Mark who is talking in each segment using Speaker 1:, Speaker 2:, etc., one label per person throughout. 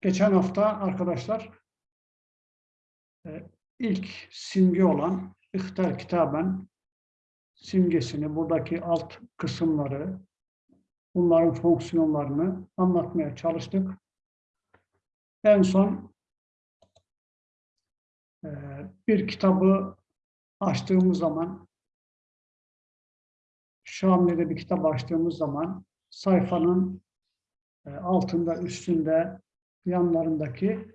Speaker 1: Geçen hafta arkadaşlar e, ilk simge olan İhtar Kitaben simgesini, buradaki alt kısımları, bunların fonksiyonlarını anlatmaya çalıştık. En son e, bir kitabı açtığımız zaman, Şami'de bir kitap açtığımız zaman sayfanın e, altında, üstünde, yanlarındaki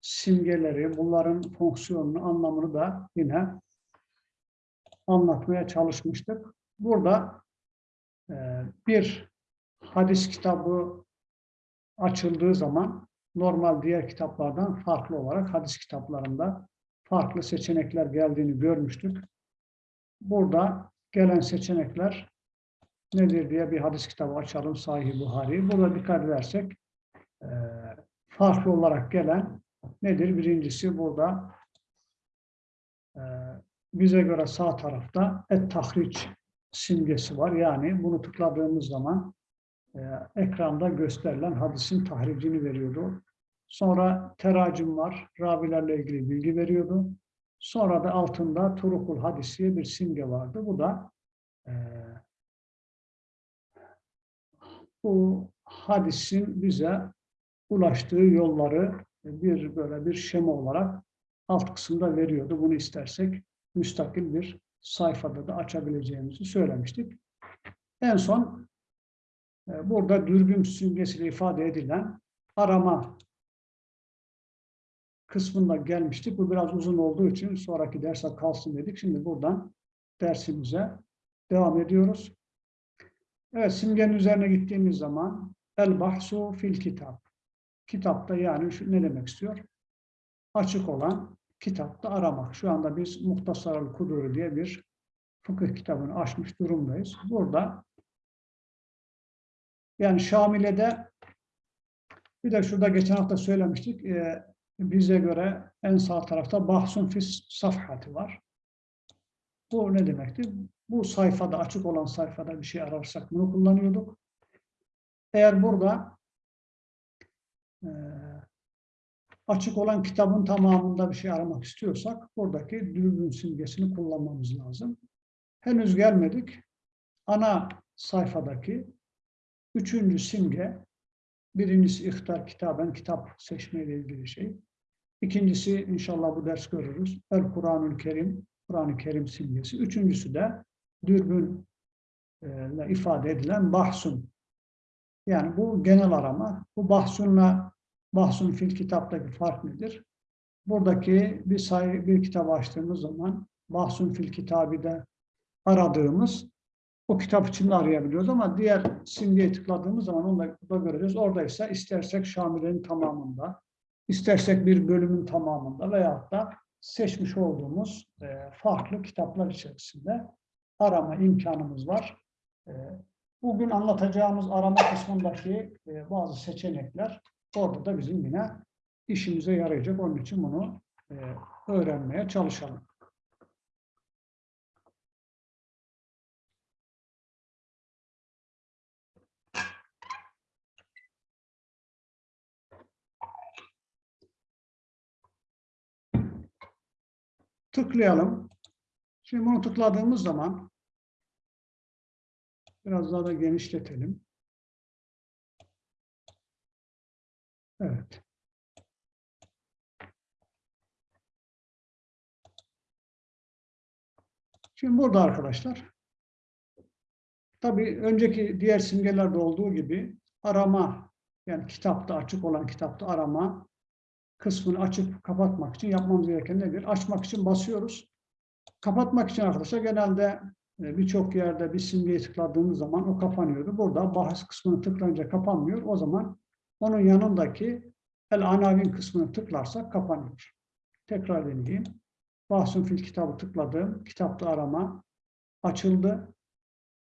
Speaker 1: simgeleri, bunların fonksiyonunu, anlamını da yine anlatmaya çalışmıştık. Burada e, bir hadis kitabı açıldığı zaman normal diğer kitaplardan farklı olarak hadis kitaplarında farklı seçenekler geldiğini görmüştük. Burada gelen seçenekler nedir diye bir hadis kitabı açalım Sahih Buhari. Burada dikkat edersek e, farklı olarak gelen nedir? Birincisi burada e, bize göre sağ tarafta et tahriç simgesi var. Yani bunu tıkladığımız zaman e, ekranda gösterilen hadisin tahricini veriyordu. Sonra teracim var. Ravilerle ilgili bilgi veriyordu. Sonra da altında Turukul Hadisiye bir simge vardı. Bu da e, bu hadisin bize ulaştığı yolları bir böyle bir şema olarak alt kısımda veriyordu. Bunu istersek müstakil bir sayfada da açabileceğimizi söylemiştik. En son e, burada dürbün simgesiyle ifade edilen arama kısmında gelmiştik. Bu biraz uzun olduğu için sonraki derse kalsın dedik. Şimdi buradan dersimize devam ediyoruz. Evet, simgenin üzerine gittiğimiz zaman el bahsu fil kitap. Kitapta yani şu, ne demek istiyor? Açık olan kitapta aramak. Şu anda biz Muhtasar-ı Kuduri diye bir fıkıh kitabını açmış durumdayız. Burada yani Şamile'de bir de şurada geçen hafta söylemiştik. E, bize göre en sağ tarafta bahsun fis safhati var. Bu ne demekti? Bu sayfada, açık olan sayfada bir şey ararsak bunu kullanıyorduk. Eğer burada e, açık olan kitabın tamamında bir şey aramak istiyorsak buradaki dürbün simgesini kullanmamız lazım. Henüz gelmedik. Ana sayfadaki üçüncü simge birincisi ihtar kitaben kitap seçmeyle ilgili şey. İkincisi inşallah bu ders görürüz. El Kur'an-ül Kerim, Kur'an-ı Kerim simgesi. Üçüncüsü de dürbün ile ifade edilen bahsun. Yani bu genel arama. Bu bahsunla bahsun fil kitaptaki fark nedir? Buradaki bir sayı bir kitap açtığımız zaman bahsun fil kitabı aradığımız o kitap içinde arayabiliyoruz ama diğer simgeye tıkladığımız zaman onu da, da göreceğiz. Orada ise istersek Şamile'nin tamamında, istersek bir bölümün tamamında veyahut da seçmiş olduğumuz e, farklı kitaplar içerisinde arama imkanımız var. Bugün anlatacağımız arama kısmındaki e, bazı seçenekler orada da bizim yine işimize yarayacak. Onun için bunu e, öğrenmeye çalışalım. tıklayalım. Şimdi bunu tıkladığımız zaman biraz daha da genişletelim. Evet. Şimdi burada arkadaşlar tabii önceki diğer simgelerde olduğu gibi arama yani kitapta açık olan kitapta arama kısmını açıp kapatmak için yapmamız gereken nedir? Açmak için basıyoruz. Kapatmak için arkadaşlar genelde birçok yerde bir simgeyi tıkladığımız zaman o kapanıyordu. Burada bahis kısmını tıklayınca kapanmıyor. O zaman onun yanındaki el anavin kısmını tıklarsak kapanıyor. Tekrar deneyeyim. Bahsun fil kitabı tıkladım. Kitapta arama açıldı.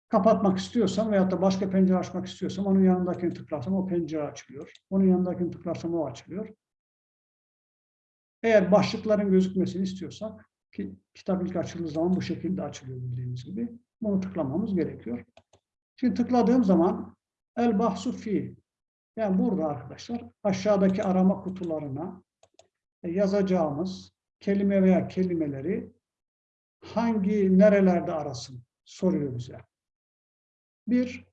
Speaker 1: Kapatmak istiyorsam veyahut da başka pencere açmak istiyorsam onun yanındakini tıklarsam o pencere açılıyor. Onun yanındakini tıklarsam o açılıyor. Eğer başlıkların gözükmesini istiyorsak ki kitap ilk açıldığı zaman bu şekilde açılıyor bildiğimiz gibi. Bunu tıklamamız gerekiyor. Şimdi tıkladığım zaman el bahsu fi Yani burada arkadaşlar aşağıdaki arama kutularına e, yazacağımız kelime veya kelimeleri hangi nerelerde arasın soruyor bize. Bir,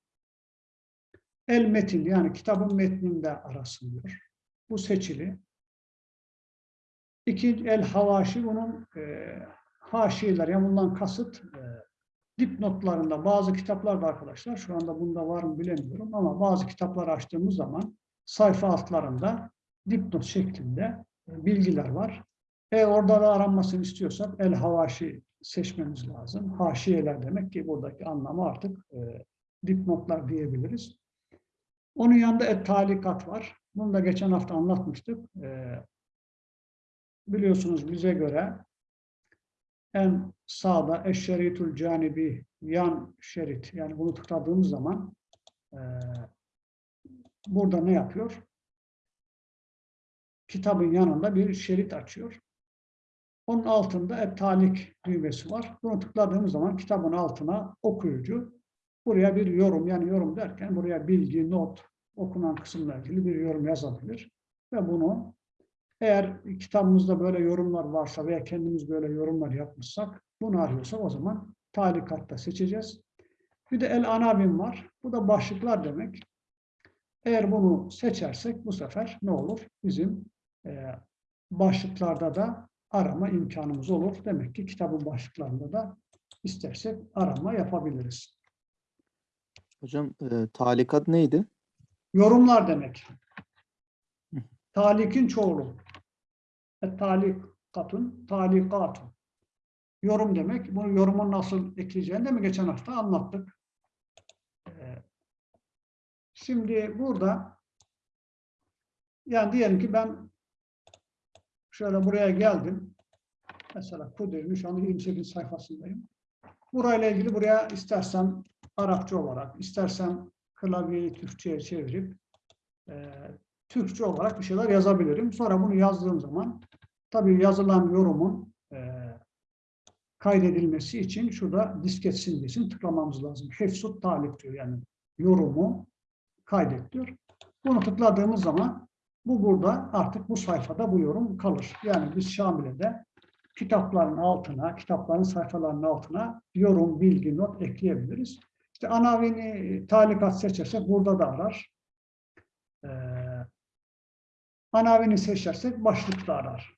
Speaker 1: el metin yani kitabın metninde arasın diyor. Bu seçili. İki, el havaşi bunun e, haşiyeler yani bundan kasıt e, dipnotlarında bazı kitaplarda arkadaşlar şu anda bunda var mı bilemiyorum ama bazı kitapları açtığımız zaman sayfa altlarında dipnot şeklinde e, bilgiler var. E orada da aranmasını istiyorsak el havaşi seçmemiz lazım. Haşiyeler demek ki buradaki anlamı artık e, dipnotlar diyebiliriz. Onun yanında et talikat var. Bunu da geçen hafta anlatmıştık. E, biliyorsunuz bize göre en sağda eşşeritul canibi yan şerit yani bunu tıkladığımız zaman e, burada ne yapıyor? Kitabın yanında bir şerit açıyor. Onun altında et talik düğmesi var. Bunu tıkladığımız zaman kitabın altına okuyucu buraya bir yorum yani yorum derken buraya bilgi, not, okunan kısımla ilgili bir yorum yazabilir. Ve bunu eğer kitabımızda böyle yorumlar varsa veya kendimiz böyle yorumlar yapmışsak bunu arıyorsak o zaman talikatta seçeceğiz. Bir de el anabim var. Bu da başlıklar demek. Eğer bunu seçersek bu sefer ne olur? Bizim e, başlıklarda da arama imkanımız olur. Demek ki kitabın başlıklarında da istersek arama yapabiliriz.
Speaker 2: Hocam e, talikat neydi?
Speaker 1: Yorumlar demek. Talikin çoğulu. E, talikatun, talikatun. Yorum demek. Bunu yorumun nasıl ekleyeceğini de mi geçen hafta anlattık. Ee, Şimdi burada yani diyelim ki ben şöyle buraya geldim. Mesela Kudüs'ün şu anda 28 sayfasındayım. Burayla ilgili buraya istersem Arapça olarak, istersem klavyeyi Türkçe'ye çevirip e, Türkçe olarak bir şeyler yazabilirim. Sonra bunu yazdığım zaman tabii yazılan yorumun e, kaydedilmesi için şurada disket simgesini tıklamamız lazım. Hefsut talip diyor yani yorumu kaydet diyor. Bunu tıkladığımız zaman bu burada artık bu sayfada bu yorum kalır. Yani biz Şamile'de kitapların altına, kitapların sayfalarının altına yorum, bilgi, not ekleyebiliriz. İşte anavini talikat seçersek burada da arar. Ee, anavini seçersek başlıkta arar.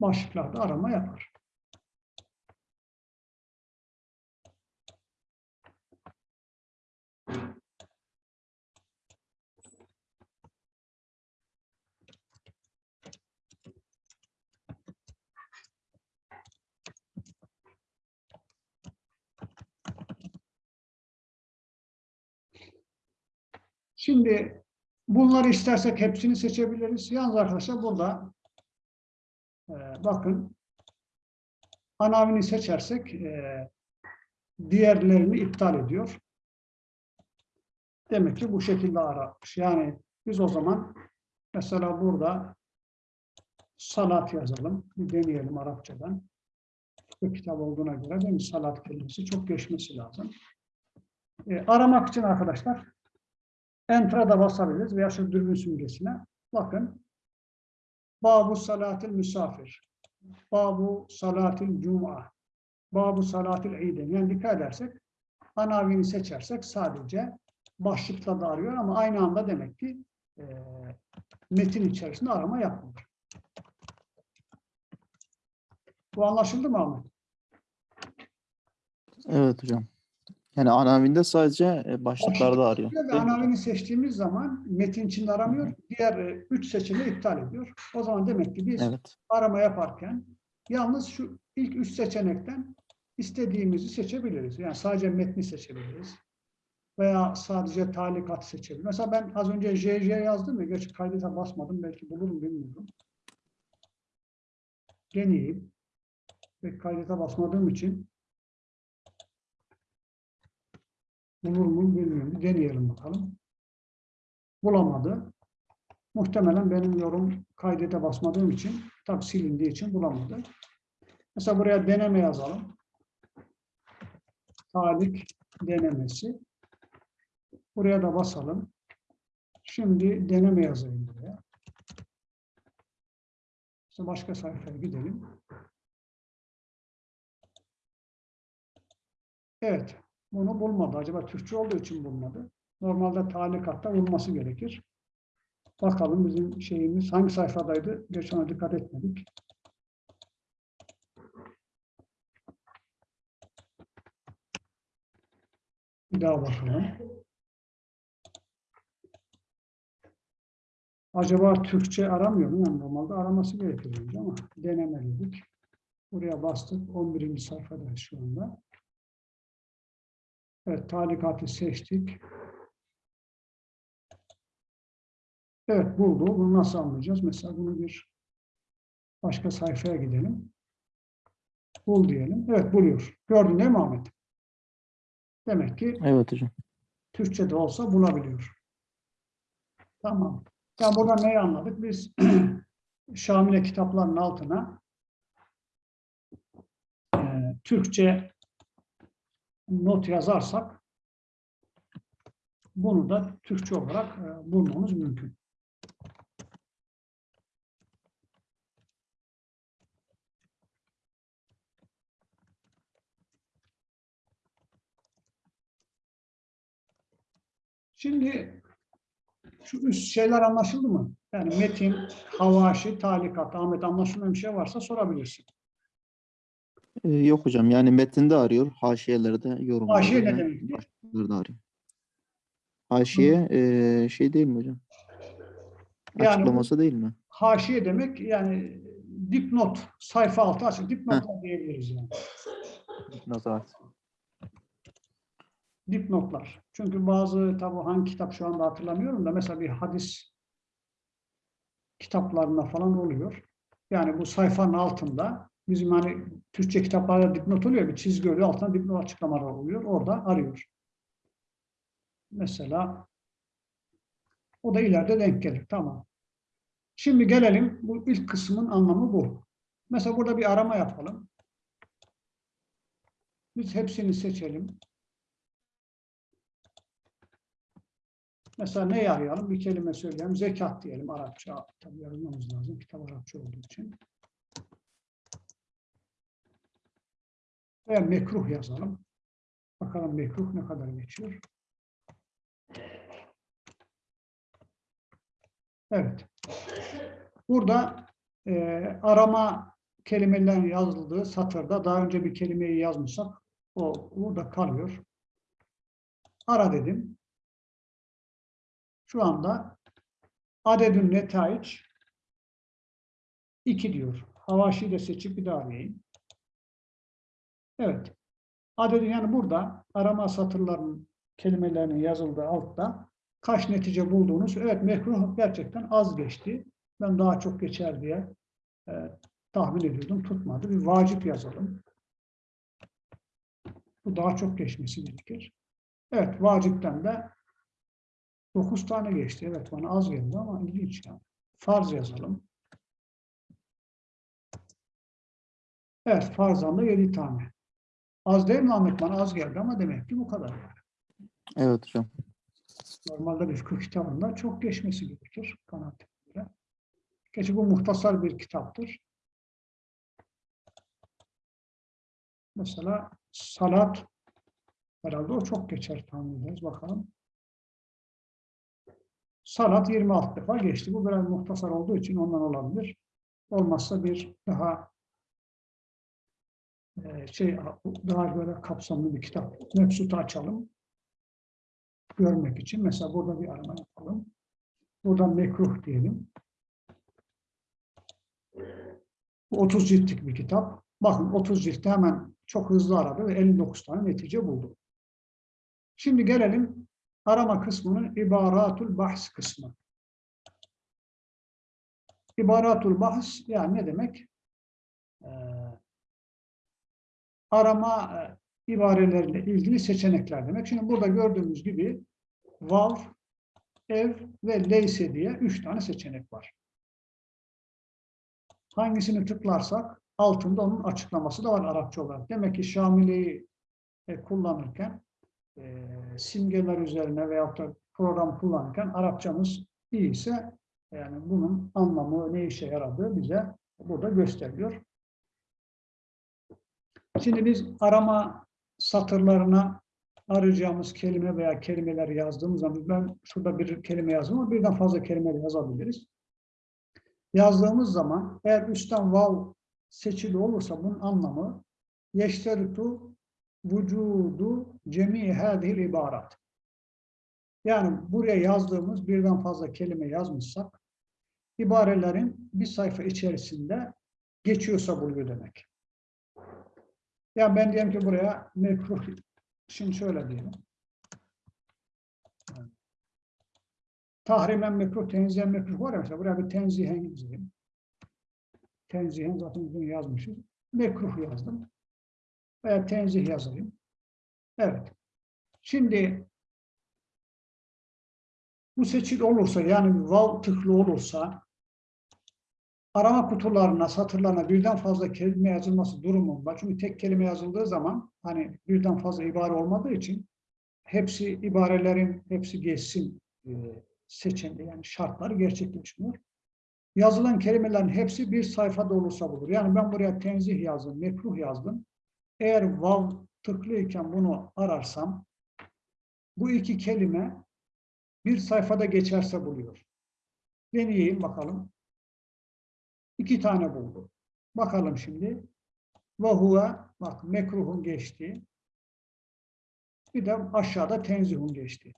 Speaker 1: Başlıklarda arama yapar. Şimdi bunları istersek hepsini seçebiliriz. Yalnız arkadaşlar burada e, bakın anavini seçersek e, diğerlerini iptal ediyor. Demek ki bu şekilde aramış. Yani biz o zaman mesela burada salat yazalım. Bir deneyelim Arapçadan. Bu kitap olduğuna göre değil mi? Salat kelimesi çok geçmesi lazım. E, aramak için arkadaşlar Enter'a da basabiliriz veya şu dürbün simgesine. Bakın. Babu salatil misafir. Babu salatil cuma. Babu salatil iyden. Yani dikkat edersek anavini seçersek sadece başlıkta da arıyor ama aynı anda demek ki e, metin içerisinde arama yapmıyor. Bu anlaşıldı mı Ahmet?
Speaker 2: Evet hocam. Yani anavinde sadece e, başlıklarda arıyor.
Speaker 1: Ve anavini seçtiğimiz zaman metin içinde aramıyor. Diğer e, üç seçeneği iptal ediyor. O zaman demek ki biz
Speaker 2: Evet.
Speaker 1: arama yaparken yalnız şu ilk üç seçenekten istediğimizi seçebiliriz. Yani sadece metni seçebiliriz. Veya sadece talikat seçebiliriz. Mesela ben az önce JJ yazdım ya, gerçi kaydete basmadım, belki bulurum bilmiyorum. Deneyeyim. Ve kaydete basmadığım için bulur mu bilmiyorum. Deneyelim bakalım. Bulamadı. Muhtemelen benim yorum kaydete basmadığım için, tabi silindiği için bulamadı. Mesela buraya deneme yazalım. Talik denemesi. Buraya da basalım. Şimdi deneme yazayım buraya. İşte başka sayfaya gidelim. Evet. Bunu bulmadı. Acaba Türkçe olduğu için bulmadı. Normalde talikatta bulması gerekir. Bakalım bizim şeyimiz hangi sayfadaydı? Geç ona dikkat etmedik. Bir daha bakalım. Acaba Türkçe aramıyor mu? Yani normalde araması gerekir ama denemelidik. Buraya bastık. 11. sayfadayız şu anda. Evet, talikatı seçtik. Evet, buldu. Bunu nasıl anlayacağız? Mesela bunu bir başka sayfaya gidelim. Bul diyelim. Evet, buluyor. Gördün değil mi Ahmet? Demek ki
Speaker 2: Evet hocam.
Speaker 1: Türkçe'de olsa bulabiliyor. Tamam. Yani buradan neyi anladık? Biz Şamile kitaplarının altına e, Türkçe not yazarsak bunu da Türkçe olarak e, bulmamız mümkün. Şimdi şu üst şeyler anlaşıldı mı? Yani metin, havaşi, talikat, Ahmet anlaşılmayan bir şey varsa sorabilirsin.
Speaker 2: Ee, yok hocam. Yani metinde arıyor. Haşiyelerde yorumlarda.
Speaker 1: Haşiye ne
Speaker 2: da
Speaker 1: demekti?
Speaker 2: başlıklarda arıyor. Haşiye eee, şey değil mi hocam?
Speaker 1: Yani bu-
Speaker 2: Açıklaması değil mi?
Speaker 1: Haşiye demek yani dipnot, sayfa altı açık dipnotlar diyebiliriz yani.
Speaker 2: Nazahat.
Speaker 1: Dipnotlar. Çünkü bazı tabi hangi kitap şu anda hatırlamıyorum da mesela bir hadis kitaplarında falan oluyor. Yani bu sayfanın altında bizim hani Türkçe kitaplarda dipnot oluyor bir çizgi oluyor altında dipnot açıklamalar oluyor. Orada arıyor. Mesela o da ileride denk gelir. Tamam. Şimdi gelelim bu ilk kısmın anlamı bu. Mesela burada bir arama yapalım. Biz hepsini seçelim. Mesela ne arayalım? Bir kelime söyleyelim. Zekat diyelim Arapça. Tabii yazmamız lazım. Kitap Arapça olduğu için. Veya mekruh yazalım. Bakalım mekruh ne kadar geçiyor. Evet. Burada e, arama kelimelerin yazıldığı satırda daha önce bir kelimeyi yazmışsak o burada kalıyor. Ara dedim. Şu anda adedün netaiç 2 diyor. Havaşi de seçip bir daha arayayım. Evet. Adedün yani burada arama satırlarının kelimelerinin yazıldığı altta kaç netice bulduğunuz. Evet mekruh gerçekten az geçti. Ben daha çok geçer diye e, tahmin ediyordum. Tutmadı. Bir vacip yazalım. Bu daha çok geçmesi gerekir. Evet vacipten de 9 tane geçti. Evet bana az geldi ama ilginç yani. Farz yazalım. Evet farzdan da 7 tane. Az değil mi Ahmet? Bana az geldi ama demek ki bu kadar.
Speaker 2: Evet hocam.
Speaker 1: Normalde bir fıkıh kitabında çok geçmesi gerekir kanaatime göre. Gerçi bu muhtasar bir kitaptır. Mesela salat herhalde o çok geçer tahmin ederiz. Bakalım. Salat 26 defa geçti. Bu biraz muhtasar olduğu için ondan olabilir. Olmazsa bir daha şey daha böyle kapsamlı bir kitap. Mebsut'u açalım görmek için. Mesela burada bir arama yapalım. Buradan mekruh diyelim. Bu 30 ciltlik bir kitap. Bakın 30 ciltte hemen çok hızlı aradı ve 59 tane netice buldu. Şimdi gelelim arama kısmının ibaratul bahs kısmı. İbaratul bahs yani ne demek? Ee, arama e, ibareleriyle ilgili seçenekler demek. Şimdi burada gördüğümüz gibi vav, ev ve leyse diye üç tane seçenek var. Hangisini tıklarsak altında onun açıklaması da var Arapça olarak. Demek ki Şamile'yi e, kullanırken e, simgeler üzerine veyahut da program kullanırken Arapçamız iyiyse yani bunun anlamı ne işe yaradığı bize burada gösteriyor. Şimdi biz arama satırlarına arayacağımız kelime veya kelimeleri yazdığımız zaman ben şurada bir kelime yazdım ama birden fazla kelime yazabiliriz. Yazdığımız zaman eğer üstten vav seçili olursa bunun anlamı yeşteritu vücudu cemi hadihil ibarat. Yani buraya yazdığımız birden fazla kelime yazmışsak ibarelerin bir sayfa içerisinde geçiyorsa buluyor demek. Yani ben diyelim ki buraya mekruh, şimdi şöyle diyelim. Tahrimen mekruh, tenzihen mekruh var ya mesela buraya bir tenzihen yazayım. Tenzihen zaten bunu yazmışız. Mekruh yazdım. Veya tenzih yazayım. Evet. Şimdi bu seçil olursa yani vav tıklı olursa arama kutularına, satırlarına birden fazla kelime yazılması durumunda. Çünkü tek kelime yazıldığı zaman hani birden fazla ibare olmadığı için hepsi ibarelerin hepsi geçsin e, seçeneği yani şartları gerçekleşmiyor. Yazılan kelimelerin hepsi bir sayfada olursa bulur. Yani ben buraya tenzih yazdım, mekruh yazdım. Eğer vav tıklıyken bunu ararsam bu iki kelime bir sayfada geçerse buluyor. Deneyeyim bakalım. İki tane buldu. Bakalım şimdi. Ve huve, bak mekruhun geçti. Bir de aşağıda tenzihun geçti.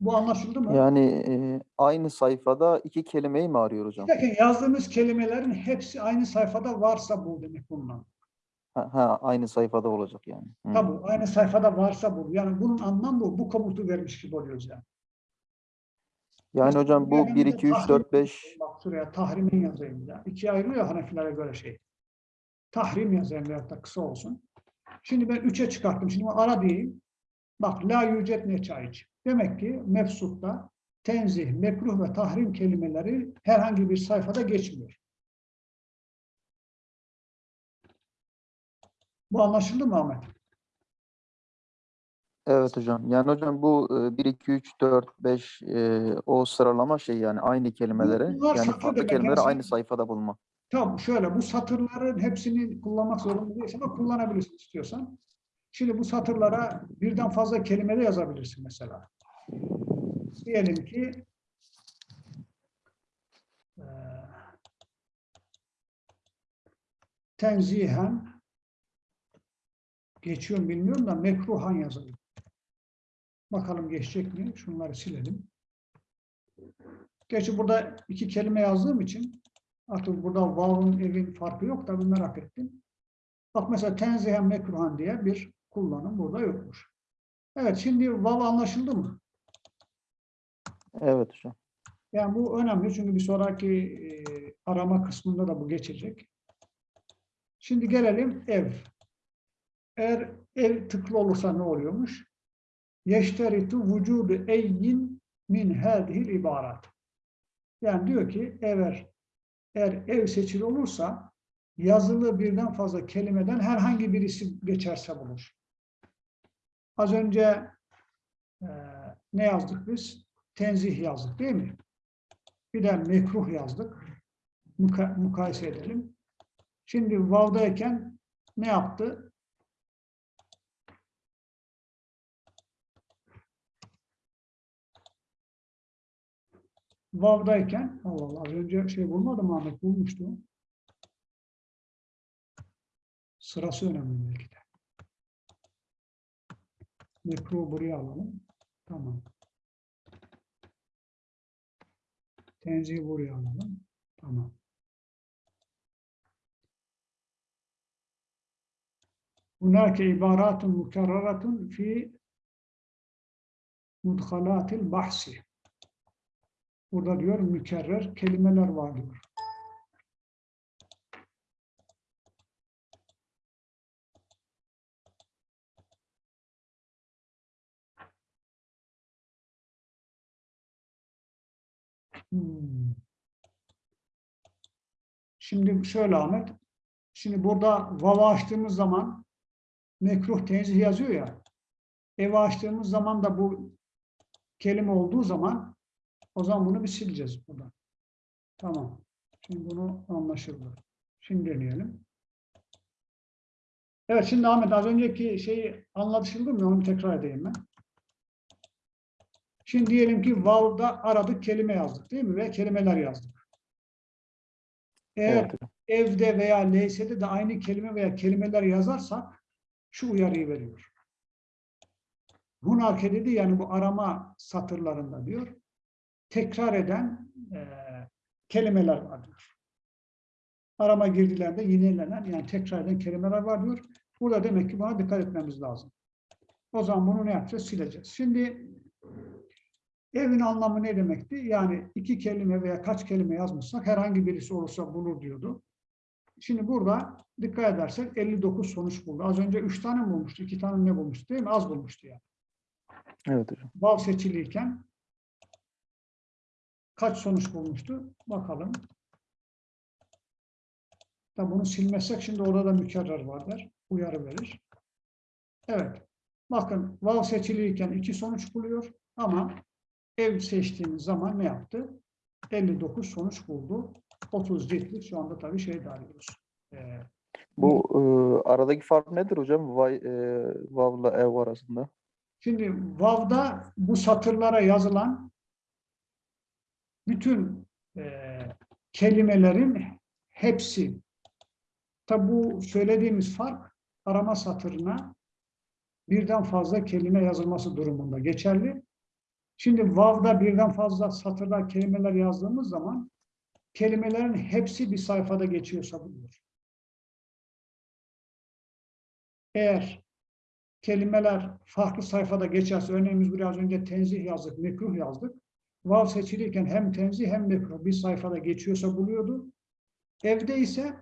Speaker 1: Bu anlaşıldı mı?
Speaker 2: Yani e, aynı sayfada iki kelimeyi mi arıyor hocam?
Speaker 1: Bakın yazdığımız kelimelerin hepsi aynı sayfada varsa bu demek bundan.
Speaker 2: Ha, ha, aynı sayfada olacak yani. Hı.
Speaker 1: Tabii aynı sayfada varsa bu. Yani bunun anlamı bu. Bu komutu vermiş gibi oluyoruz yani.
Speaker 2: Yani hocam bu
Speaker 1: Mesela
Speaker 2: 1,
Speaker 1: ben
Speaker 2: 2, 3,
Speaker 1: tahrim-
Speaker 2: 4, 5
Speaker 1: Bak şuraya tahrimin yazayım da. İkiye ayrılıyor Hanefilere göre şey. Tahrim yazayım veyahut da kısa olsun. Şimdi ben üçe çıkarttım. Şimdi ara diyeyim. Bak la yücet ne çayıç. Demek ki mefsutta tenzih, mekruh ve tahrim kelimeleri herhangi bir sayfada geçmiyor. Bu anlaşıldı mı Ahmet?
Speaker 2: Evet hocam. Yani hocam bu e, 1, 2, 3, 4, 5 e, o sıralama şey yani aynı kelimeleri
Speaker 1: bunlar
Speaker 2: yani
Speaker 1: satır
Speaker 2: farklı
Speaker 1: demek.
Speaker 2: kelimeleri
Speaker 1: sen-
Speaker 2: aynı sayfada bulma.
Speaker 1: Tamam şöyle bu satırların hepsini kullanmak zorunda değilsin ama kullanabilirsin istiyorsan. Şimdi bu satırlara birden fazla kelime de yazabilirsin mesela. Diyelim ki eee, tenzihen geçiyor mu bilmiyorum da mekruhan yazalım. Bakalım geçecek mi? Şunları silelim. Gerçi burada iki kelime yazdığım için artık burada vav'ın evin farkı yok da merak ettim. Bak mesela tenzihen mekruhan diye bir kullanım burada yokmuş. Evet şimdi vav anlaşıldı mı?
Speaker 2: Evet hocam.
Speaker 1: Yani bu önemli çünkü bir sonraki e, arama kısmında da bu geçecek. Şimdi gelelim ev. Eğer ev tıklı olursa ne oluyormuş? Yeşteritu vücudu eyyin min hadihil ibarat. Yani diyor ki eğer, eğer ev seçili olursa yazılı birden fazla kelimeden herhangi birisi geçerse bulur. Az önce e, ne yazdık biz? Tenzih yazdık değil mi? Bir de mekruh yazdık. Muka- mukayese edelim. Şimdi vav'dayken ne yaptı? Vav'dayken Allah Allah az önce şey bulmadım Ahmet bulmuştu. Sırası önemli belki de. Mekruh buraya alalım. Tamam. Tenzihi buraya alalım. Tamam. Hunake ibaratun mukarraratun fi mudhalatil bahsi. Burada diyor mükerrer kelimeler var diyor. Hmm. Şimdi şöyle Ahmet. Şimdi burada vava açtığımız zaman mekruh tenzih yazıyor ya. Evi açtığımız zaman da bu kelime olduğu zaman o zaman bunu bir sileceğiz buradan. Tamam. Şimdi bunu anlaşıldı. Şimdi deneyelim. Evet şimdi Ahmet az önceki şeyi anlaşıldı mı? Onu tekrar edeyim ben. Şimdi diyelim ki vav'da aradık kelime yazdık değil mi? Ve kelimeler yazdık. Eğer
Speaker 2: Evet
Speaker 1: evde veya leysede de aynı kelime veya kelimeler yazarsak şu uyarıyı veriyor. Hunake dedi yani bu arama satırlarında diyor. Tekrar eden eee, kelimeler var diyor. Arama girdilerinde yinelenen yani tekrar eden kelimeler var diyor. Burada demek ki buna dikkat etmemiz lazım. O zaman bunu ne yapacağız? Sileceğiz. Şimdi evin anlamı ne demekti? Yani iki kelime veya kaç kelime yazmışsak herhangi birisi olursa bulur diyordu. Şimdi burada dikkat edersek 59 sonuç buldu. Az önce 3 tane bulmuştu? 2 tane ne bulmuştu değil mi? Az bulmuştu yani.
Speaker 2: Evet hocam.
Speaker 1: Vav seçiliyken kaç sonuç bulmuştu? Bakalım. Tabi bunu silmezsek şimdi orada da mükerrer vardır. Uyarı verir. Evet. Bakın vav seçiliyken iki sonuç buluyor ama ev seçtiğimiz zaman ne yaptı? 59 sonuç buldu. 30 ciltlik şu anda tabii şey de arıyoruz. Ee,
Speaker 2: Bu e, aradaki fark nedir hocam? Vay, e, Vav'la ev arasında.
Speaker 1: Şimdi Vav'da bu satırlara yazılan bütün eee, kelimelerin hepsi. Tabi bu söylediğimiz fark arama satırına birden fazla kelime yazılması durumunda geçerli. Şimdi Vav'da birden fazla satırda kelimeler yazdığımız zaman kelimelerin hepsi bir sayfada geçiyorsa buluyor. Eğer kelimeler farklı sayfada geçerse, örneğin biz biraz önce tenzih yazdık, mekruh yazdık. Vav seçilirken hem tenzih hem mekruh bir sayfada geçiyorsa buluyordu. Evde ise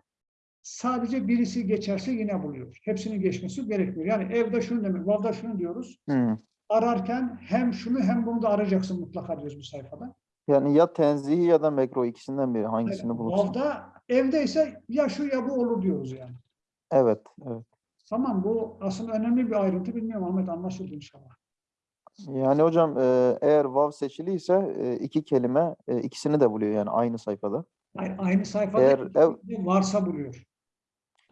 Speaker 1: sadece birisi geçerse yine buluyor. Hepsinin geçmesi gerekmiyor. Yani evde şunu demek, Vav'da şunu diyoruz.
Speaker 2: Hmm.
Speaker 1: Ararken hem şunu hem bunu da arayacaksın mutlaka diyoruz bu sayfada.
Speaker 2: Yani ya tenzihi ya da mekruh ikisinden biri hangisini
Speaker 1: Yani
Speaker 2: bulursan.
Speaker 1: Vav'da evde ise ya şu ya bu olur diyoruz yani.
Speaker 2: Evet, evet.
Speaker 1: Tamam bu aslında önemli bir ayrıntı. Bilmiyorum Ahmet anlaşıldı inşallah.
Speaker 2: Yani hocam e, eğer vav seçiliyse e, iki kelime e, ikisini de buluyor yani aynı sayfada.
Speaker 1: Ay- Aynı sayfada
Speaker 2: Eğer ev
Speaker 1: varsa buluyor.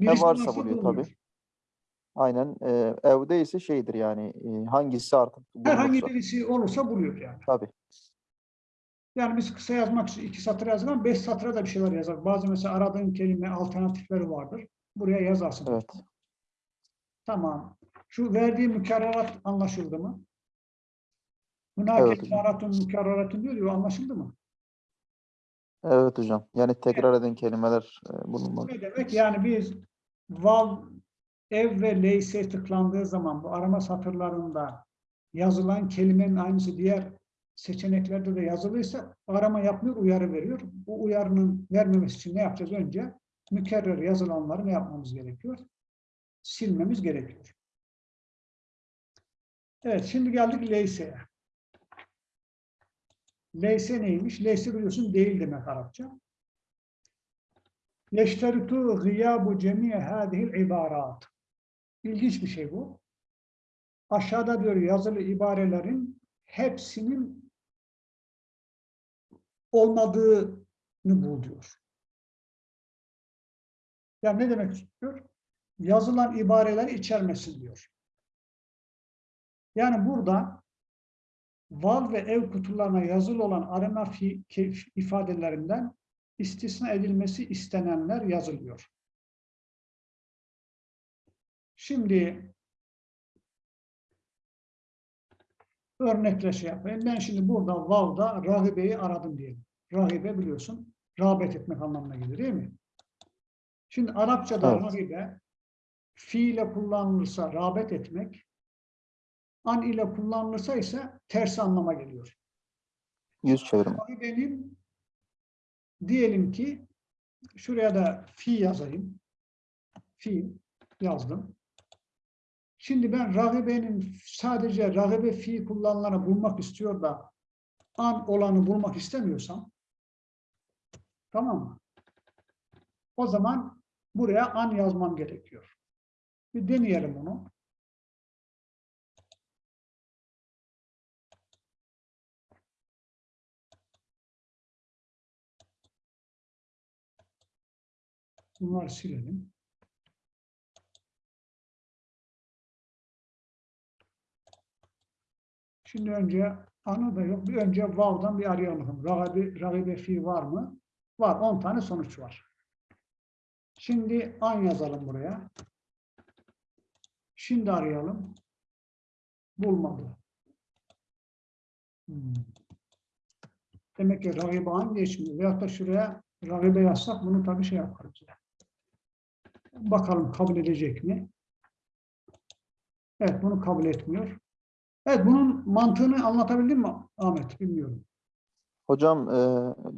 Speaker 1: Birisi
Speaker 2: varsa buluyor
Speaker 1: bulmuyor.
Speaker 2: tabii. Aynen e, evde ise şeydir yani e, hangisi artık
Speaker 1: Herhangi
Speaker 2: bulunursa.
Speaker 1: birisi olursa buluyor yani.
Speaker 2: Tabii.
Speaker 1: Yani biz kısa yazmak için iki satır yazdık ama beş satıra da bir şeyler yazar. Bazı mesela aradığın kelime alternatifleri vardır. Buraya yazarsın.
Speaker 2: Evet.
Speaker 1: Tamam. Şu verdiği mükerrerat anlaşıldı mı? Hunake
Speaker 2: Evet hocam.
Speaker 1: ibaratun mükerreratun diyor ya anlaşıldı mı?
Speaker 2: Evet hocam. Yani tekrar eden kelimeler e, bulunmalı.
Speaker 1: Ne demek? Yani biz vav, ev ve leyse tıklandığı zaman bu arama satırlarında yazılan kelimenin aynısı diğer seçeneklerde de yazılıysa arama yapmıyor, uyarı veriyor. Bu uyarının vermemesi için ne yapacağız? Önce mükerrer yazılanları ne yapmamız gerekiyor? Silmemiz gerekiyor. Evet, şimdi geldik leyse'ye. Leyse neymiş? Leyse biliyorsun değil demek Arapça. Yeşteritu gıyabu cemiye hâzihil ibarat. İlginç bir şey bu. Aşağıda diyor yazılı ibarelerin hepsinin olmadığını bul diyor. Yani ne demek istiyor? Yazılan ibareleri içermesin diyor. Yani burada val ve ev kutularına yazılı olan arama fi- ifadelerinden istisna edilmesi istenenler yazılıyor. Şimdi örnekle şey yapayım. Ben şimdi burada vav'da rahibeyi aradım diyelim. Rahibe biliyorsun rağbet etmek anlamına gelir değil mi? Şimdi Arapçada
Speaker 2: Evet.
Speaker 1: rahibe fiile kullanılırsa rağbet etmek, an ile kullanılırsa ise ters anlama geliyor.
Speaker 2: Yüz çevirme.
Speaker 1: Rahibenin diyelim ki şuraya da fi yazayım. Fi yazdım. Şimdi ben ragibenin sadece ragibe fi kullanılanı bulmak istiyor da an olanı bulmak istemiyorsam tamam mı? O zaman buraya an yazmam gerekiyor. Bir deneyelim bunu. Bunları silelim. Şimdi önce anı da yok. Bir önce vav'dan bir arayalım. Ragibe, ragibe fi var mı? Var. 10 tane sonuç var. Şimdi an yazalım buraya. Şimdi arayalım. Bulmadı. Hmm. Demek ki ragibe an geçmiyor. Veyahut da şuraya ragibe yazsak bunu tabii şey yaparız. Bakalım kabul edecek mi? Evet bunu kabul etmiyor. Evet bunun mantığını anlatabildim mi Ahmet? Bilmiyorum.
Speaker 2: Hocam e,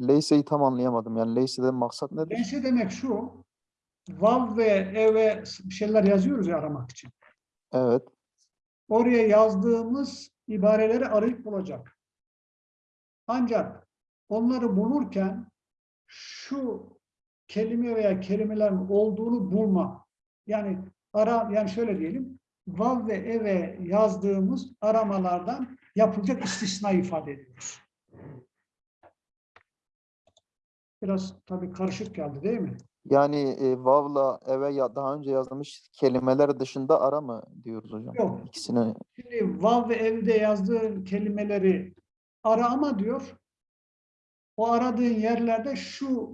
Speaker 2: Leyse'yi tam anlayamadım. Yani Leyse'den maksat nedir?
Speaker 1: Neyse demek şu. Vav ve eve bir şeyler yazıyoruz ya aramak için.
Speaker 2: Evet.
Speaker 1: Oraya yazdığımız ibareleri arayıp bulacak. Ancak onları bulurken şu kelime veya kelimelerin olduğunu bulma. Yani ara yani şöyle diyelim. Vav ve eve yazdığımız aramalardan yapılacak istisna ifade ediyoruz. Biraz tabii karışık geldi değil mi?
Speaker 2: Yani e, Vav'la eve ya, daha önce yazılmış kelimeler dışında ara mı diyoruz hocam?
Speaker 1: Yok.
Speaker 2: İkisini
Speaker 1: Şimdi vav ve evde yazdığın kelimeleri ara ama diyor. O aradığın yerlerde şu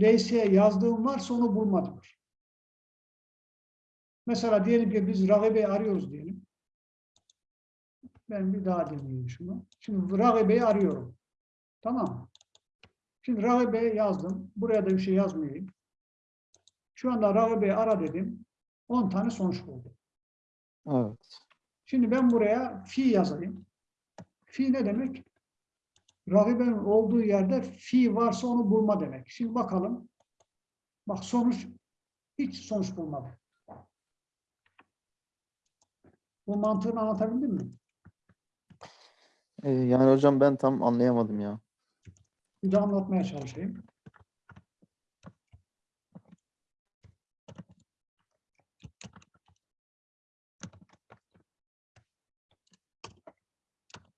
Speaker 1: leyseye yazdığın varsa onu bulma diyor. Mesela diyelim ki biz ragibeyi arıyoruz diyelim. Ben bir daha deneyeyim şunu. Şimdi ragibeyi arıyorum. Tamam mı? Şimdi ragibeyi yazdım. Buraya da bir şey yazmayayım. Şu anda ragibeyi ara dedim. 10 tane sonuç buldum.
Speaker 2: evet.
Speaker 1: Şimdi ben buraya fi yazayım. Fi ne demek? Ragibenin olduğu yerde fi varsa onu bulma demek. Şimdi bakalım. Bak sonuç hiç sonuç bulmadı. Bu mantığını anlatabildim mi?
Speaker 2: E, yani hocam ben tam anlayamadım ya.
Speaker 1: Bir daha anlatmaya çalışayım.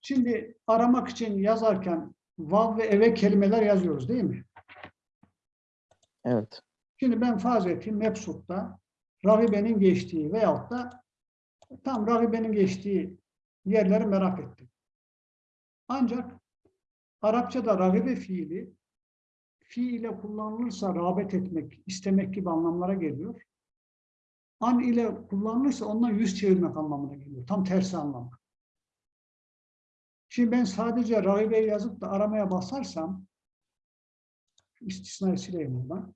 Speaker 1: Şimdi aramak için yazarken vav ve eve kelimeler yazıyoruz değil mi?
Speaker 2: Evet.
Speaker 1: Şimdi ben farz ettim Mebsut'ta ragibenin geçtiği veyahut da tam ragibenin geçtiği yerleri merak ettim. Ancak Arapçada ragibe fiili fiile kullanılırsa rağbet etmek, istemek gibi anlamlara geliyor. An ile kullanılırsa ondan yüz çevirmek anlamına geliyor. Tam tersi anlamı. Şimdi ben sadece ragibeyi yazıp da aramaya basarsam istisnayı sileyim buradan.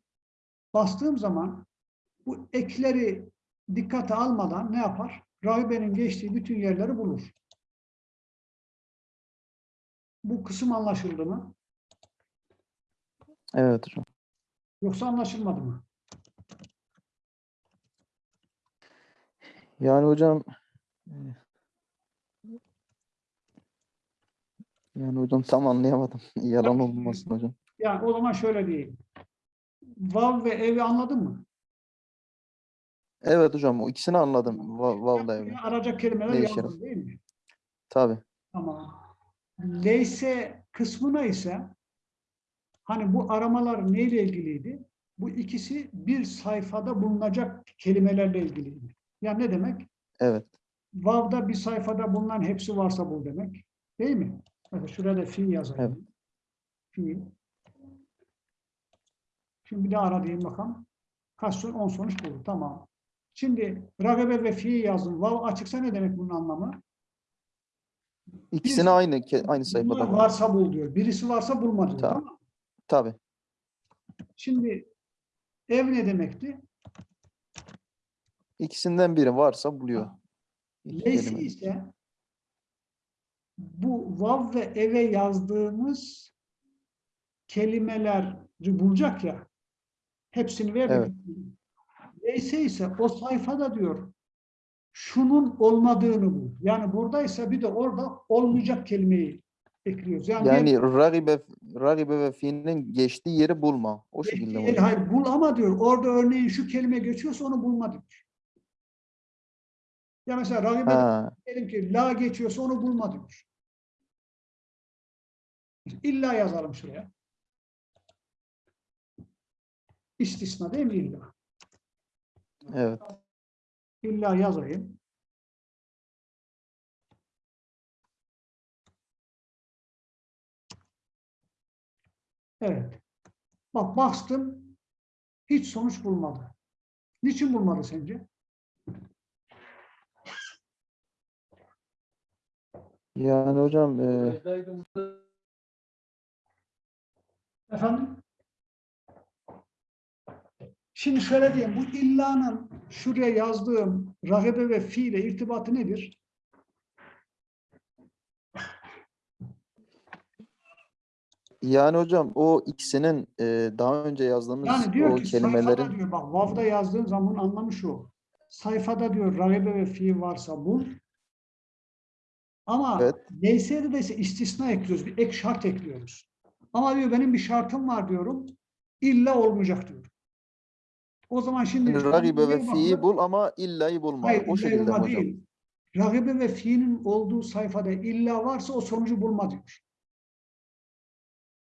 Speaker 1: Bastığım zaman bu ekleri dikkate almadan ne yapar? Rahibenin geçtiği bütün yerleri bulur. Bu kısım anlaşıldı mı?
Speaker 2: Evet hocam.
Speaker 1: Yoksa anlaşılmadı mı?
Speaker 2: Yani hocam yani hocam tam anlayamadım. Yalan olmasın hocam.
Speaker 1: Yani o zaman şöyle diyeyim. Vav ve evi anladın mı?
Speaker 2: Evet hocam o ikisini anladım. Va- Vav'la eve.
Speaker 1: Buraya Arayacak kelimeler yazdın değil mi?
Speaker 2: Tabii.
Speaker 1: Tamam. Leyse kısmına ise hani bu aramalar neyle ilgiliydi? Bu ikisi bir sayfada bulunacak kelimelerle ilgiliydi. Yani ne demek?
Speaker 2: Evet.
Speaker 1: Vav'da bir sayfada bulunan hepsi varsa bul demek. Değil mi? Mesela şuraya da fi yazayım. Fi. Şimdi bir daha ara diyeyim bakalım. Kaç sonuç? 10 sonuç buldu. Tamam. Şimdi ragibe ve fi yazdım. Vav açıksa ne demek bunun anlamı?
Speaker 2: İkisini aynı ke- aynı sayfada
Speaker 1: varsa bul diyor. Birisi varsa bulma diyor.
Speaker 2: Tamam. Tabii.
Speaker 1: Şimdi ev ne demekti?
Speaker 2: İkisinden biri varsa buluyor.
Speaker 1: Leysi ise bu vav ve eve yazdığımız kelimeleri bulacak ya hepsini ver.
Speaker 2: Evet.
Speaker 1: Leyse ise o sayfada diyor şunun olmadığını bul. Yani buradaysa bir de orada olmayacak kelimeyi ekliyoruz. Yani,
Speaker 2: Yani ragibe, ragibe ve fiilin geçtiği yeri bulma. O şekilde mi
Speaker 1: hayır bul ama diyor orada örneğin şu kelime geçiyorsa onu bulma diyor. Ya mesela ragibe diyelim ki la geçiyorsa onu bulma diyor. İlla yazalım şuraya. istisna değil mi illa?
Speaker 2: Evet.
Speaker 1: İlla yazayım. Evet. Bak bastım. Hiç sonuç bulmadı. Niçin bulmadı sence?
Speaker 2: Yani hocam e,
Speaker 1: Efendim? Şimdi şöyle diyeyim. Bu illanın şuraya yazdığım ragibe ve fiile irtibatı nedir?
Speaker 2: yani hocam o ikisinin e, daha önce yazdığımız
Speaker 1: Yani diyor
Speaker 2: o
Speaker 1: ki
Speaker 2: kelimelerin
Speaker 1: diyor bak vav'da yazdığın zaman anlamı şu. Sayfada diyor ragibe ve fiil varsa bul. Ama
Speaker 2: Evet.
Speaker 1: LS'de de ise istisna ekliyoruz. Bir ek şart ekliyoruz. Ama diyor benim bir şartım var diyorum. İlla olmayacak diyor. O zaman şimdi
Speaker 2: ragibe ve fi'yi bul ama illayı bulma.
Speaker 1: Hayır,
Speaker 2: o şekilde
Speaker 1: bulma
Speaker 2: hocam?
Speaker 1: değil. Ragibe ve fiilin olduğu sayfada illa varsa o sonucu bulma diyor.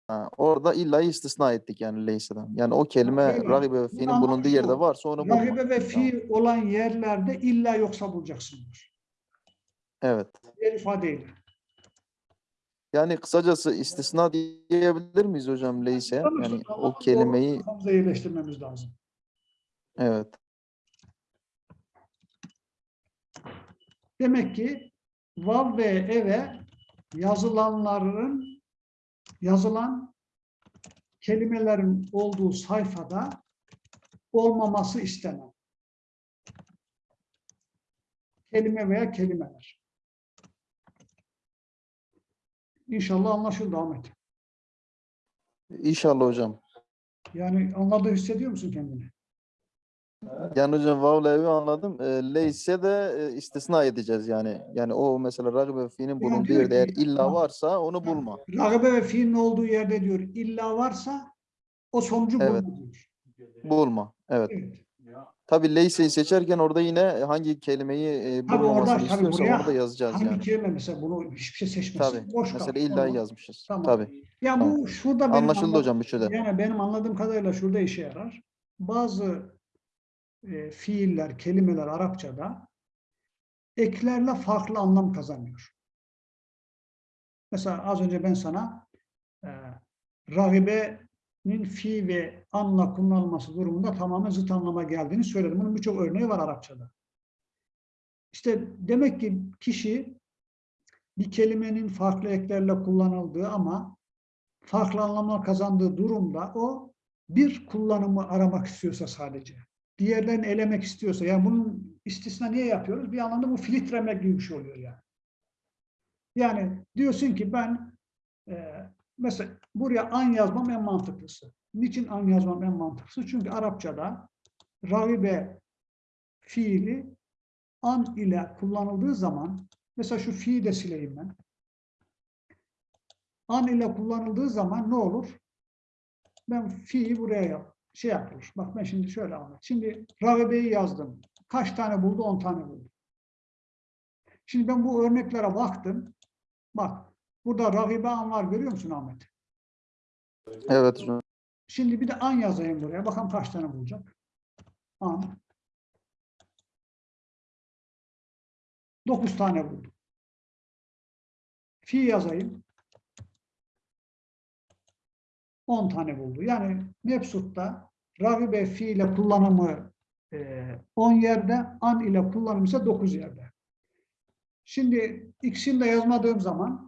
Speaker 2: Ha, orada illayı istisna ettik yani Leysa'dan. Yani o kelime
Speaker 1: öyle.
Speaker 2: ragibe ve
Speaker 1: anlamı
Speaker 2: bulunduğu yerde varsa onu bulma.
Speaker 1: Ragibe ve fiil olan yerlerde illa yoksa bulacaksın diyor.
Speaker 2: Evet.
Speaker 1: Diğer ifadeyle.
Speaker 2: Yani kısacası istisna diyebilir miyiz hocam Leyse? Yani o kelimeyi
Speaker 1: kafamıza yerleştirmemiz lazım.
Speaker 2: evet.
Speaker 1: Demek ki vav ve eve yazılanların yazılan kelimelerin olduğu sayfada olmaması istenen kelime veya kelimeler. İnşallah anlaşıldı Ahmet.
Speaker 2: İnşallah hocam.
Speaker 1: Yani anladığını hissediyor musun kendini?
Speaker 2: Yani hocam vav'la evi anladım. E, Leyse de e, istisna edeceğiz yani. Yani o mesela ragibe ve fi'nin bulunduğu
Speaker 1: diyor
Speaker 2: yerde eğer illa varsa onu bulma.
Speaker 1: Ragibe ve fiilin olduğu yerde diyor illa varsa o sonucu
Speaker 2: Evet.
Speaker 1: bulma diyor.
Speaker 2: Bulma. Evet.
Speaker 1: Evet.
Speaker 2: Tabii Leyse'yi seçerken orada yine hangi kelimeyi e, bulmamasını
Speaker 1: orada-
Speaker 2: istiyorsa
Speaker 1: buraya
Speaker 2: onu da yazacağız
Speaker 1: Hangi
Speaker 2: yani.
Speaker 1: kelime mesela bunu hiçbir şey seçmesin.
Speaker 2: Tabii.
Speaker 1: Boş
Speaker 2: Mesela illa
Speaker 1: Tamam.
Speaker 2: yazmışız.
Speaker 1: Tamam.
Speaker 2: Tabii.
Speaker 1: Ya
Speaker 2: Tamam.
Speaker 1: bu şurada benim
Speaker 2: Anlaşıldı
Speaker 1: anladığım-
Speaker 2: hocam üçü de.
Speaker 1: Yani benim anladığım kadarıyla şurada işe yarar. Bazı e, fiiller, kelimeler Arapçada eklerle farklı anlam kazanıyor. Mesela az önce ben sana e, ragibenin fi ve anla kullanılması durumunda tamamen zıt anlama geldiğini söyledim. Bunun birçok örneği var Arapçada. İşte demek ki kişi bir kelimenin farklı eklerle kullanıldığı ama farklı anlamlar kazandığı durumda o bir kullanımı aramak istiyorsa sadece, diğerlerini elemek istiyorsa, yani bunun istisna niye yapıyoruz? Bir anlamda bu filtremek gibi bir şey oluyor yani. Yani diyorsun ki ben e, mesela buraya an yazmam en mantıklısı. Niçin an yazmam en mantıklısı? Çünkü Arapçada ragibe fiili an ile kullanıldığı zaman mesela şu fiili de sileyim ben. An ile kullanıldığı zaman ne olur? Ben fi'yi buraya yap, şey yapılır. Bak ben şimdi şöyle anlat. Şimdi ragibeyi yazdım. Kaç tane buldu? 10 tane buldu. Şimdi ben bu örneklere baktım. Bak burada ragibe an var görüyor musun Ahmet?
Speaker 2: Evet hocam.
Speaker 1: Şimdi bir de an yazayım buraya. Bakalım kaç tane bulacak. An. 9 tane buldu. Fi yazayım. 10 tane buldu. Yani Mebsut'ta ragibe fi ile kullanımı e, 10 yerde, an ile kullanımı ise 9 yerde. Şimdi ikisini de yazmadığım zaman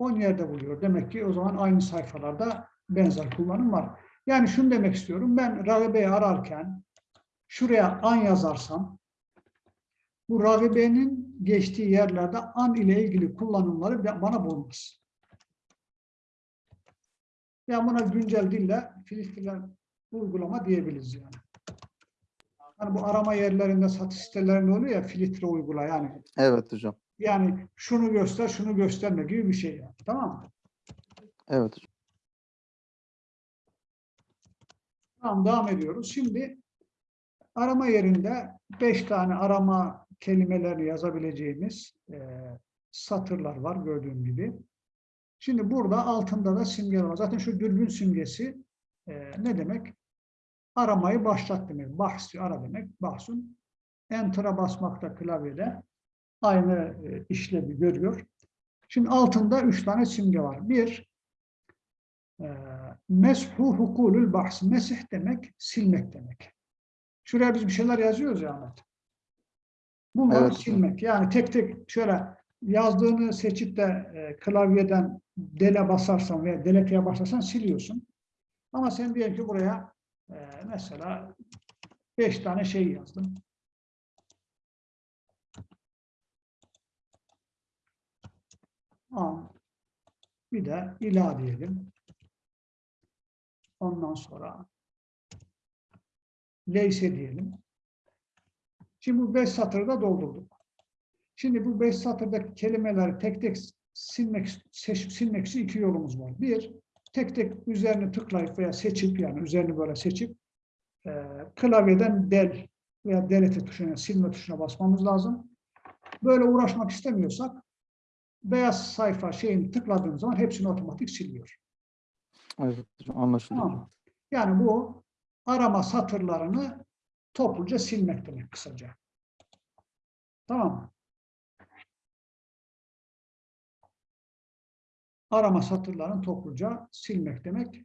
Speaker 1: 10 yerde buluyor. Demek ki o zaman aynı sayfalarda benzer kullanım var. Yani şunu demek istiyorum. Ben ragibeyi ararken şuraya an yazarsam bu ragibenin geçtiği yerlerde an ile ilgili kullanımları bana bulmaz. Yani buna güncel dille filtre uygulama diyebiliriz yani. Hani bu arama yerlerinde satış sitelerinde oluyor ya filtre uygula yani.
Speaker 2: Evet hocam.
Speaker 1: Yani şunu göster, şunu gösterme gibi bir şey yani. Tamam mı?
Speaker 2: Evet.
Speaker 1: Tamam devam ediyoruz. Şimdi arama yerinde beş tane arama kelimelerini yazabileceğimiz e, satırlar var gördüğüm gibi. Şimdi burada altında da simgeler var. Zaten şu dürbün simgesi e, ne demek? aramayı başlat demek. Bahsi ara demek. Bahsun. Enter'a basmakta klavyede aynı e, işlevi görüyor. Şimdi altında üç tane simge var. Bir, e, meshu hukulül bahs. Mesih demek, silmek demek. Şuraya biz bir şeyler yazıyoruz ya Ahmet. Bunları
Speaker 2: Evet.
Speaker 1: silmek. Yani tek tek şöyle yazdığını seçip de e, klavyeden dele basarsan veya deleteye basarsan siliyorsun. Ama sen diyelim ki buraya e, mesela beş tane şey yazdın. An. Bir de ila diyelim. Ondan sonra leyse diyelim. Şimdi bu beş satırı da doldurduk. Şimdi bu beş satırdaki kelimeleri tek tek silmek, seç- silmek için iki yolumuz var. Bir, tek tek üzerine tıklayıp veya seçip yani üzerini böyle seçip e, klavyeden del veya delete tuşuna, silme tuşuna basmamız lazım. Böyle uğraşmak istemiyorsak beyaz sayfa şeyini tıkladığımız zaman hepsini otomatik siliyor.
Speaker 2: Evet anlaşıldı.
Speaker 1: Tamam? Yani bu arama satırlarını topluca silmek demek kısaca. Tamam mı? Arama satırlarını topluca silmek demek.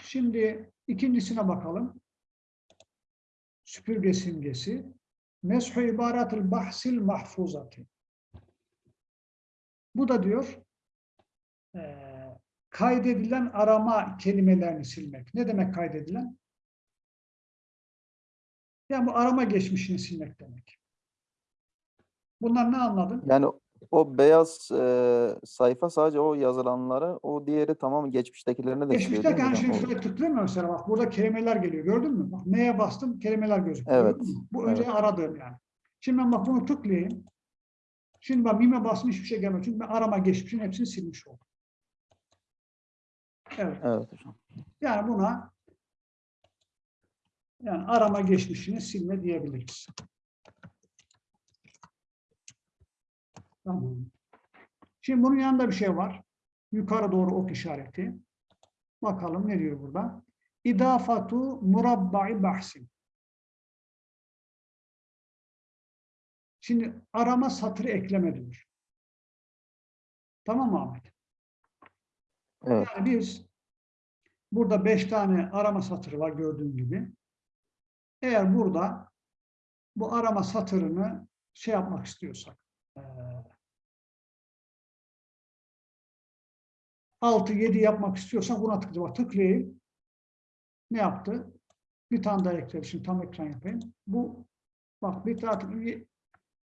Speaker 1: Şimdi ikincisine bakalım. Süpürge simgesi. Meshu ibaretül bahsil mahfuzati. Bu da diyor eee kaydedilen arama kelimelerini silmek. Ne demek kaydedilen? Yani bu arama geçmişini silmek demek. Bunlar ne anladın?
Speaker 2: Yani o beyaz e, sayfa sadece o yazılanları, o diğeri tamam geçmiştekilerine de siliyor
Speaker 1: Geçmişte
Speaker 2: değil mi
Speaker 1: yani şimdi şuraya tıklıyorum mesela bak burada kelimeler geliyor gördün mü? Bak neye bastım kelimeler gözüküyor.
Speaker 2: Evet?
Speaker 1: Bu önce
Speaker 2: evet.
Speaker 1: aradığım yani. Şimdi ben bak bunu tıklayayım. Şimdi bak mime bastım hiçbir şey gelmiyor. Çünkü ben arama geçmişin hepsini silmiş oldum. Evet.
Speaker 2: Evet hocam.
Speaker 1: Yani buna yani arama geçmişini silme diyebiliriz. Tamam. Şimdi bunun yanında bir şey var. Yukarı doğru ok işareti. Bakalım ne diyor burada? İdafatu murabba'i bahsin. Şimdi arama satırı ekleme diyor. Tamam mı Ahmet?
Speaker 2: Evet.
Speaker 1: Yani biz burada beş tane arama satırı var gördüğün gibi. Eğer burada bu arama satırını şey yapmak istiyorsak, eee, 6 7 yapmak istiyorsak buna tıklayacağım. Tıklayayım. Ne yaptı? Bir tane daha ekledi. Şimdi tam ekran yapayım. Bu bak bir tane tık-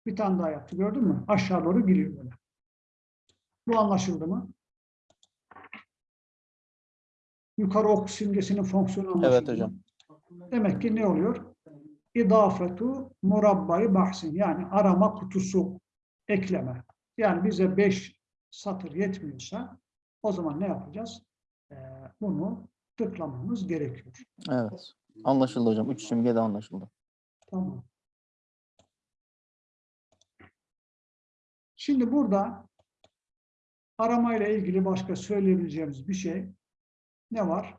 Speaker 1: bir tane daha yaptı. Gördün mü? Aşağı doğru gidiyor böyle. Bu anlaşıldı mı? Yukarı ok simgesinin fonksiyonu anlaşıldı
Speaker 2: Evet hocam.
Speaker 1: Demek ki ne oluyor? İdafetu murabbayı bahsin. Yani arama kutusu ekleme. Yani bize beş satır yetmiyorsa o zaman ne yapacağız? Ee, bunu tıklamamız gerekiyor.
Speaker 2: Evet. Anlaşıldı hocam. Üç simge de anlaşıldı.
Speaker 1: Tamam. Şimdi burada aramayla ilgili başka söyleyebileceğimiz bir şey ne var?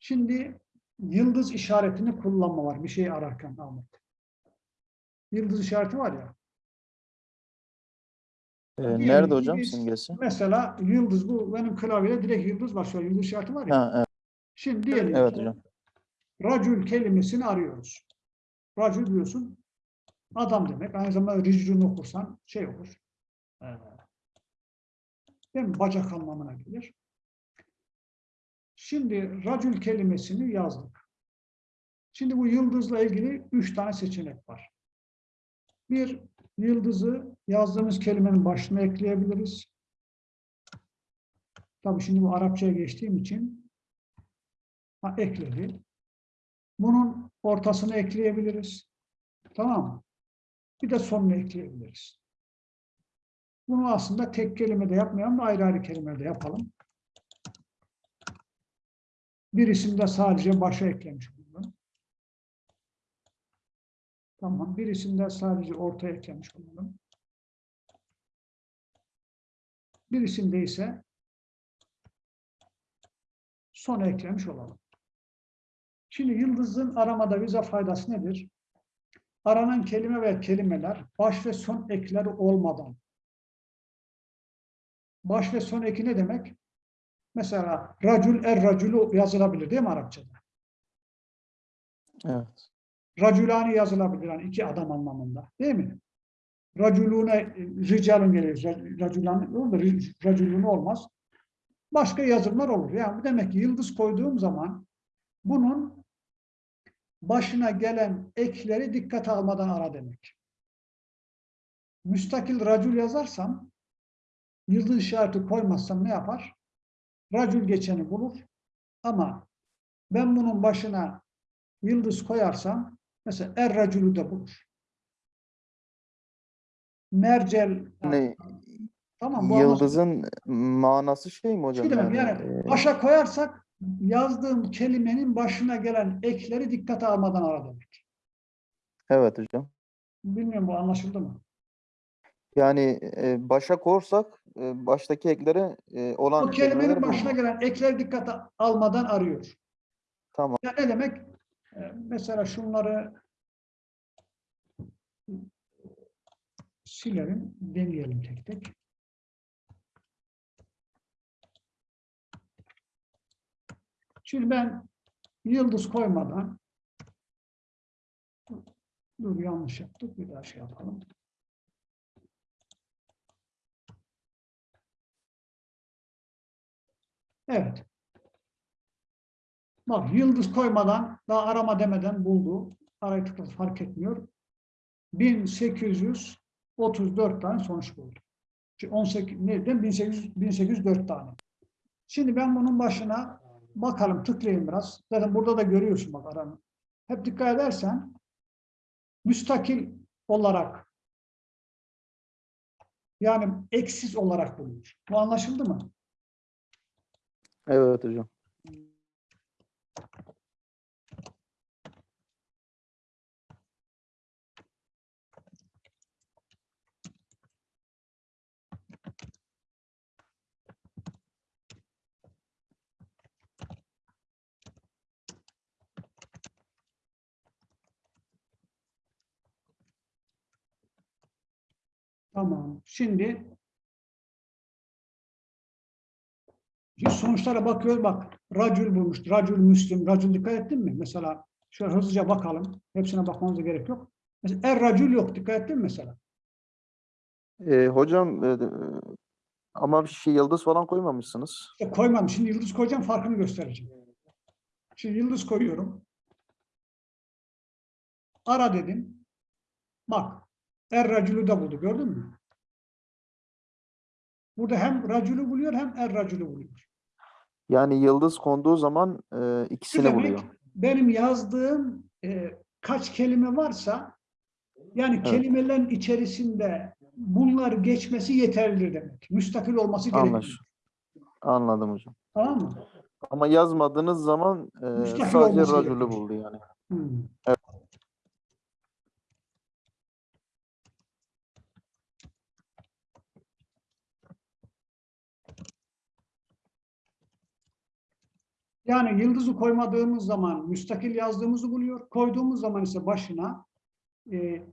Speaker 1: Şimdi yıldız işaretini kullanma var bir şey ararken Ahmet. Yıldız işareti var ya.
Speaker 2: Ee,
Speaker 1: Diyelim
Speaker 2: nerede
Speaker 1: ki
Speaker 2: hocam
Speaker 1: biz
Speaker 2: simgesi?
Speaker 1: Mesela yıldız bu benim klavyede direkt yıldız var. Yıldız işareti var ya.
Speaker 2: Ha, evet.
Speaker 1: Şimdi diyelim
Speaker 2: Evet
Speaker 1: ki
Speaker 2: hocam.
Speaker 1: racül kelimesini arıyoruz. Racül diyorsun adam demek. Aynı zamanda ricrün okursan şey olur. Değil mi? Bacak anlamına gelir. Şimdi racül kelimesini yazdık. Şimdi bu yıldızla ilgili üç tane seçenek var. Bir, yıldızı yazdığımız kelimenin başına ekleyebiliriz. Tabii şimdi bu Arapçaya geçtiğim için ha, ekledi. Bunun ortasını ekleyebiliriz. Tamam? Bir de sonunu ekleyebiliriz. Bunu aslında tek kelimede yapmayalım da ayrı ayrı kelimelerde yapalım. Birisinde sadece başa eklemiş olalım. Tamam. Birisinde sadece ortaya eklemiş olalım. Birisinde ise sona eklemiş olalım. Şimdi yıldızın aramada bize faydası nedir? Aranan kelime ve kelimeler baş ve son ekleri olmadan. Baş ve son eki ne demek? Mesela racül er racülü yazılabilir değil mi Arapçada?
Speaker 2: Evet.
Speaker 1: Racülani yazılabilir yani iki adam anlamında değil mi? Racülüne ricalun gelir. Racülani olur da racülüne olmaz. Başka yazımlar olur. Yani demek ki yıldız koyduğum zaman bunun başına gelen ekleri dikkate almadan ara demek. Müstakil racül yazarsam yıldız işareti koymazsam ne yapar? Racül geçeni bulur. Ama ben bunun başına yıldız koyarsam mesela er racülü de bulur. Mercel
Speaker 2: Yani
Speaker 1: tamam bu
Speaker 2: yıldızın manası şey mi hocam?
Speaker 1: Demek
Speaker 2: Yani,
Speaker 1: yani
Speaker 2: e,
Speaker 1: başa koyarsak yazdığım kelimenin başına gelen ekleri dikkate almadan ara demek.
Speaker 2: evet hocam.
Speaker 1: Bilmiyorum bu anlaşıldı mı?
Speaker 2: Yani e, başa korsak e, baştaki ekleri e, olan
Speaker 1: O kelimenin başına gelen ekleri dikkate almadan arıyor.
Speaker 2: Tamam.
Speaker 1: Yani ne demek? Ee, Mesela şunları silelim, deneyelim tek tek. Şimdi ben yıldız koymadan dur yanlış yaptık bir daha şey yapalım. Evet. Bak yıldız koymadan daha arama demeden buldu. Arayı tıkladı fark etmiyor. 1834 tane sonuç buldu. Şimdi 18 neydi? 1800 1804 tane. Şimdi ben bunun başına bakalım tıklayayım biraz. Zaten burada da görüyorsun bak aranı. Hep dikkat edersen müstakil olarak yani eksiz olarak bulunuyor. Bu anlaşıldı mı?
Speaker 2: Evet hocam.
Speaker 1: Tamam. Şimdi Şimdi sonuçlara bakıyoruz. Bak, racül bulmuş. Racül müslim. Racül dikkat ettin mi? Mesela şöyle hızlıca bakalım. Hepsine bakmanıza gerek yok. Mesela er racül yok. Dikkat ettin mi mesela?
Speaker 2: E, hocam e, ama bir şey yıldız falan koymamışsınız.
Speaker 1: İşte koymam. Şimdi yıldız koyacağım. Farkını göstereceğim. Şimdi yıldız koyuyorum. Ara dedim. Bak. Er racülü de buldu. Gördün mü? Burada hem racülü buluyor hem er racülü buluyor.
Speaker 2: Yani yıldız konduğu zaman e, ikisini
Speaker 1: demek,
Speaker 2: buluyor.
Speaker 1: benim yazdığım e, kaç kelime varsa yani
Speaker 2: Evet.
Speaker 1: kelimelerin içerisinde bunlar geçmesi yeterlidir demek. Müstakil olması gerekiyor.
Speaker 2: Anlaş. Anladım hocam.
Speaker 1: Tamam mı?
Speaker 2: Ama yazmadığınız zaman e,
Speaker 1: Müstakil
Speaker 2: sadece racülü buldu yani.
Speaker 1: Hmm. Yani yıldızı koymadığımız zaman müstakil yazdığımızı buluyor. Koyduğumuz zaman ise başına e,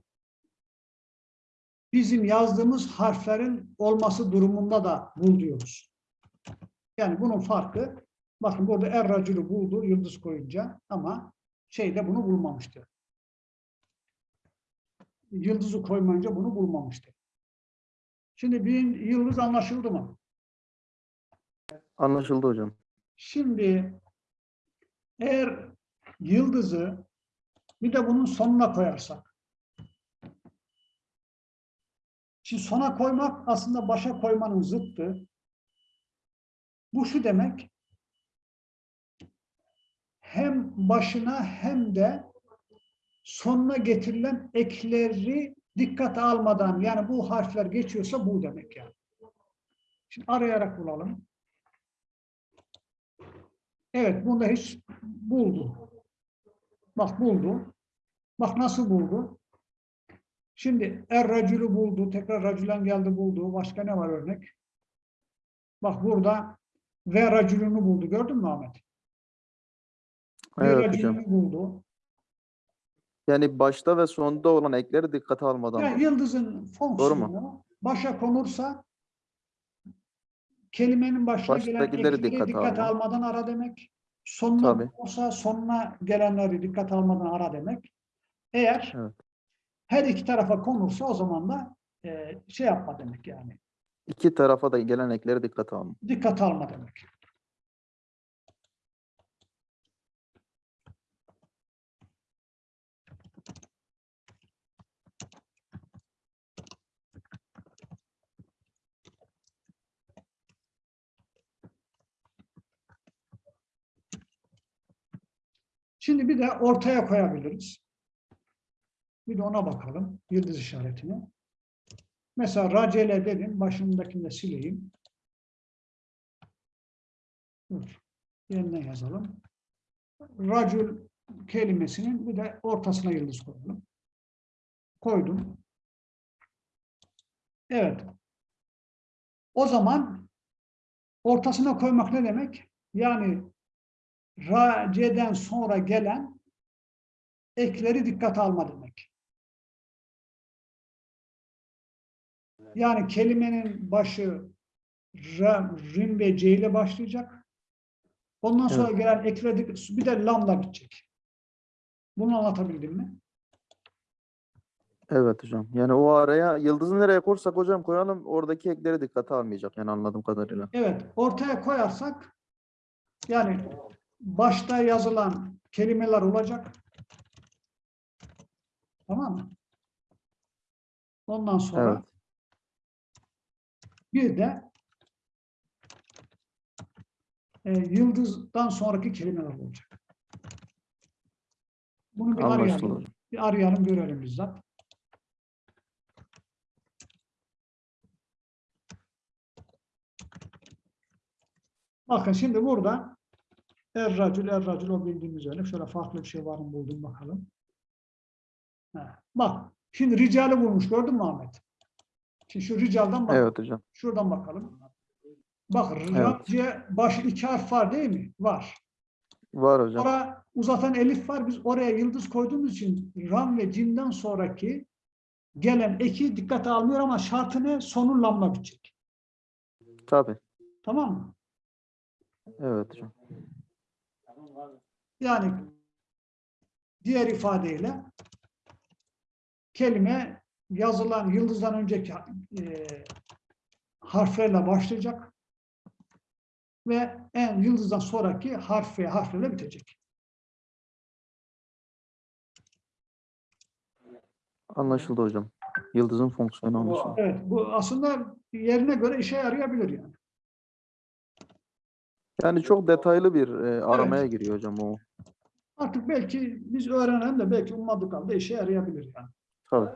Speaker 1: bizim yazdığımız harflerin olması durumunda da bul diyoruz. Yani bunun farkı bakın burada er racülü buldu yıldız koyunca ama şeyde bunu bulmamıştı. Yıldızı koymayınca bunu bulmamıştı. Şimdi bir yıldız anlaşıldı mı?
Speaker 2: Anlaşıldı hocam.
Speaker 1: Şimdi eğer yıldızı bir de bunun sonuna koyarsak. Şimdi sona koymak aslında başa koymanın zıttı. Bu şu demek. Hem başına hem de sonuna getirilen ekleri dikkate almadan yani bu harfler geçiyorsa bu demek yani. Şimdi arayarak bulalım. Evet, bunda hiç buldu. Bak buldu. Bak nasıl buldu. Şimdi er racülü buldu. Tekrar racülen geldi buldu. Başka ne var örnek? Bak burada ve racülünü buldu. Gördün mü Ahmet?
Speaker 2: Evet hocam.
Speaker 1: buldu.
Speaker 2: Yani başta ve sonda olan ekleri dikkate almadan.
Speaker 1: Yani yıldızın fonksiyonu başa konursa kelimenin başına gelen ekleri
Speaker 2: dikkate alma.
Speaker 1: almadan ara demek. Sonuna
Speaker 2: Tabii.
Speaker 1: konursa sonuna gelenleri dikkat almadan ara demek. Eğer
Speaker 2: Evet.
Speaker 1: her iki tarafa konursa o zaman da e, şey yapma demek yani.
Speaker 2: İki tarafa da gelen ekleri dikkate alma.
Speaker 1: Dikkat alma demek. Şimdi bir de ortaya koyabiliriz. Bir de ona bakalım. Yıldız işaretini. Mesela racele dedim. Başındakini de sileyim. Dur. Yeniden yazalım. Racül kelimesinin bir de ortasına yıldız koyalım. Koydum. Evet. O zaman ortasına koymak ne demek? Yani raceden sonra gelen ekleri dikkate alma demek. Yani kelimenin başı ra, rim ve c ile başlayacak. Ondan sonra
Speaker 2: Evet.
Speaker 1: gelen ekleri bir de lamla bitecek. Bunu anlatabildim mi?
Speaker 2: Evet hocam. Yani o araya yıldızı nereye koysak hocam koyalım oradaki ekleri dikkate almayacak yani anladığım kadarıyla.
Speaker 1: Evet, ortaya koyarsak yani başta yazılan kelimeler olacak. Tamam mı? Ondan sonra
Speaker 2: Evet.
Speaker 1: bir de e, yıldızdan sonraki kelimeler olacak. Bunu bir arayalım. Bir arayalım görelim bizzat. Bakın şimdi burada Er-Racül, Er-Racül o bildiğimiz öyle. Şöyle farklı bir şey var mı buldum bakalım. Ha, Bak şimdi ricali bulmuş gördün mü Ahmet? Şimdi şu ricaldan bak.
Speaker 2: Evet hocam.
Speaker 1: Şuradan bakalım. Bak raciye başı iki harf var değil mi? Var.
Speaker 2: Var hocam.
Speaker 1: Sonra uzatan elif var. Biz oraya yıldız koyduğumuz için ram ve cimden sonraki gelen eki dikkate almıyor ama şartı ne? Sonu lamla bitecek.
Speaker 2: Tabii.
Speaker 1: Tamam mı?
Speaker 2: Evet hocam.
Speaker 1: Yani diğer ifadeyle kelime yazılan yıldızdan önceki e, harflerle başlayacak ve en yıldızdan sonraki harf ve harflerle bitecek.
Speaker 2: Anlaşıldı hocam. Yıldızın fonksiyonu anlaşıldı.
Speaker 1: Evet, bu aslında yerine göre işe yarayabilir yani.
Speaker 2: Yani çok detaylı bir e, aramaya giriyor hocam o.
Speaker 1: Artık belki biz öğrenen de belki ummadık halde işe yarayabilir yani.
Speaker 2: Tabii.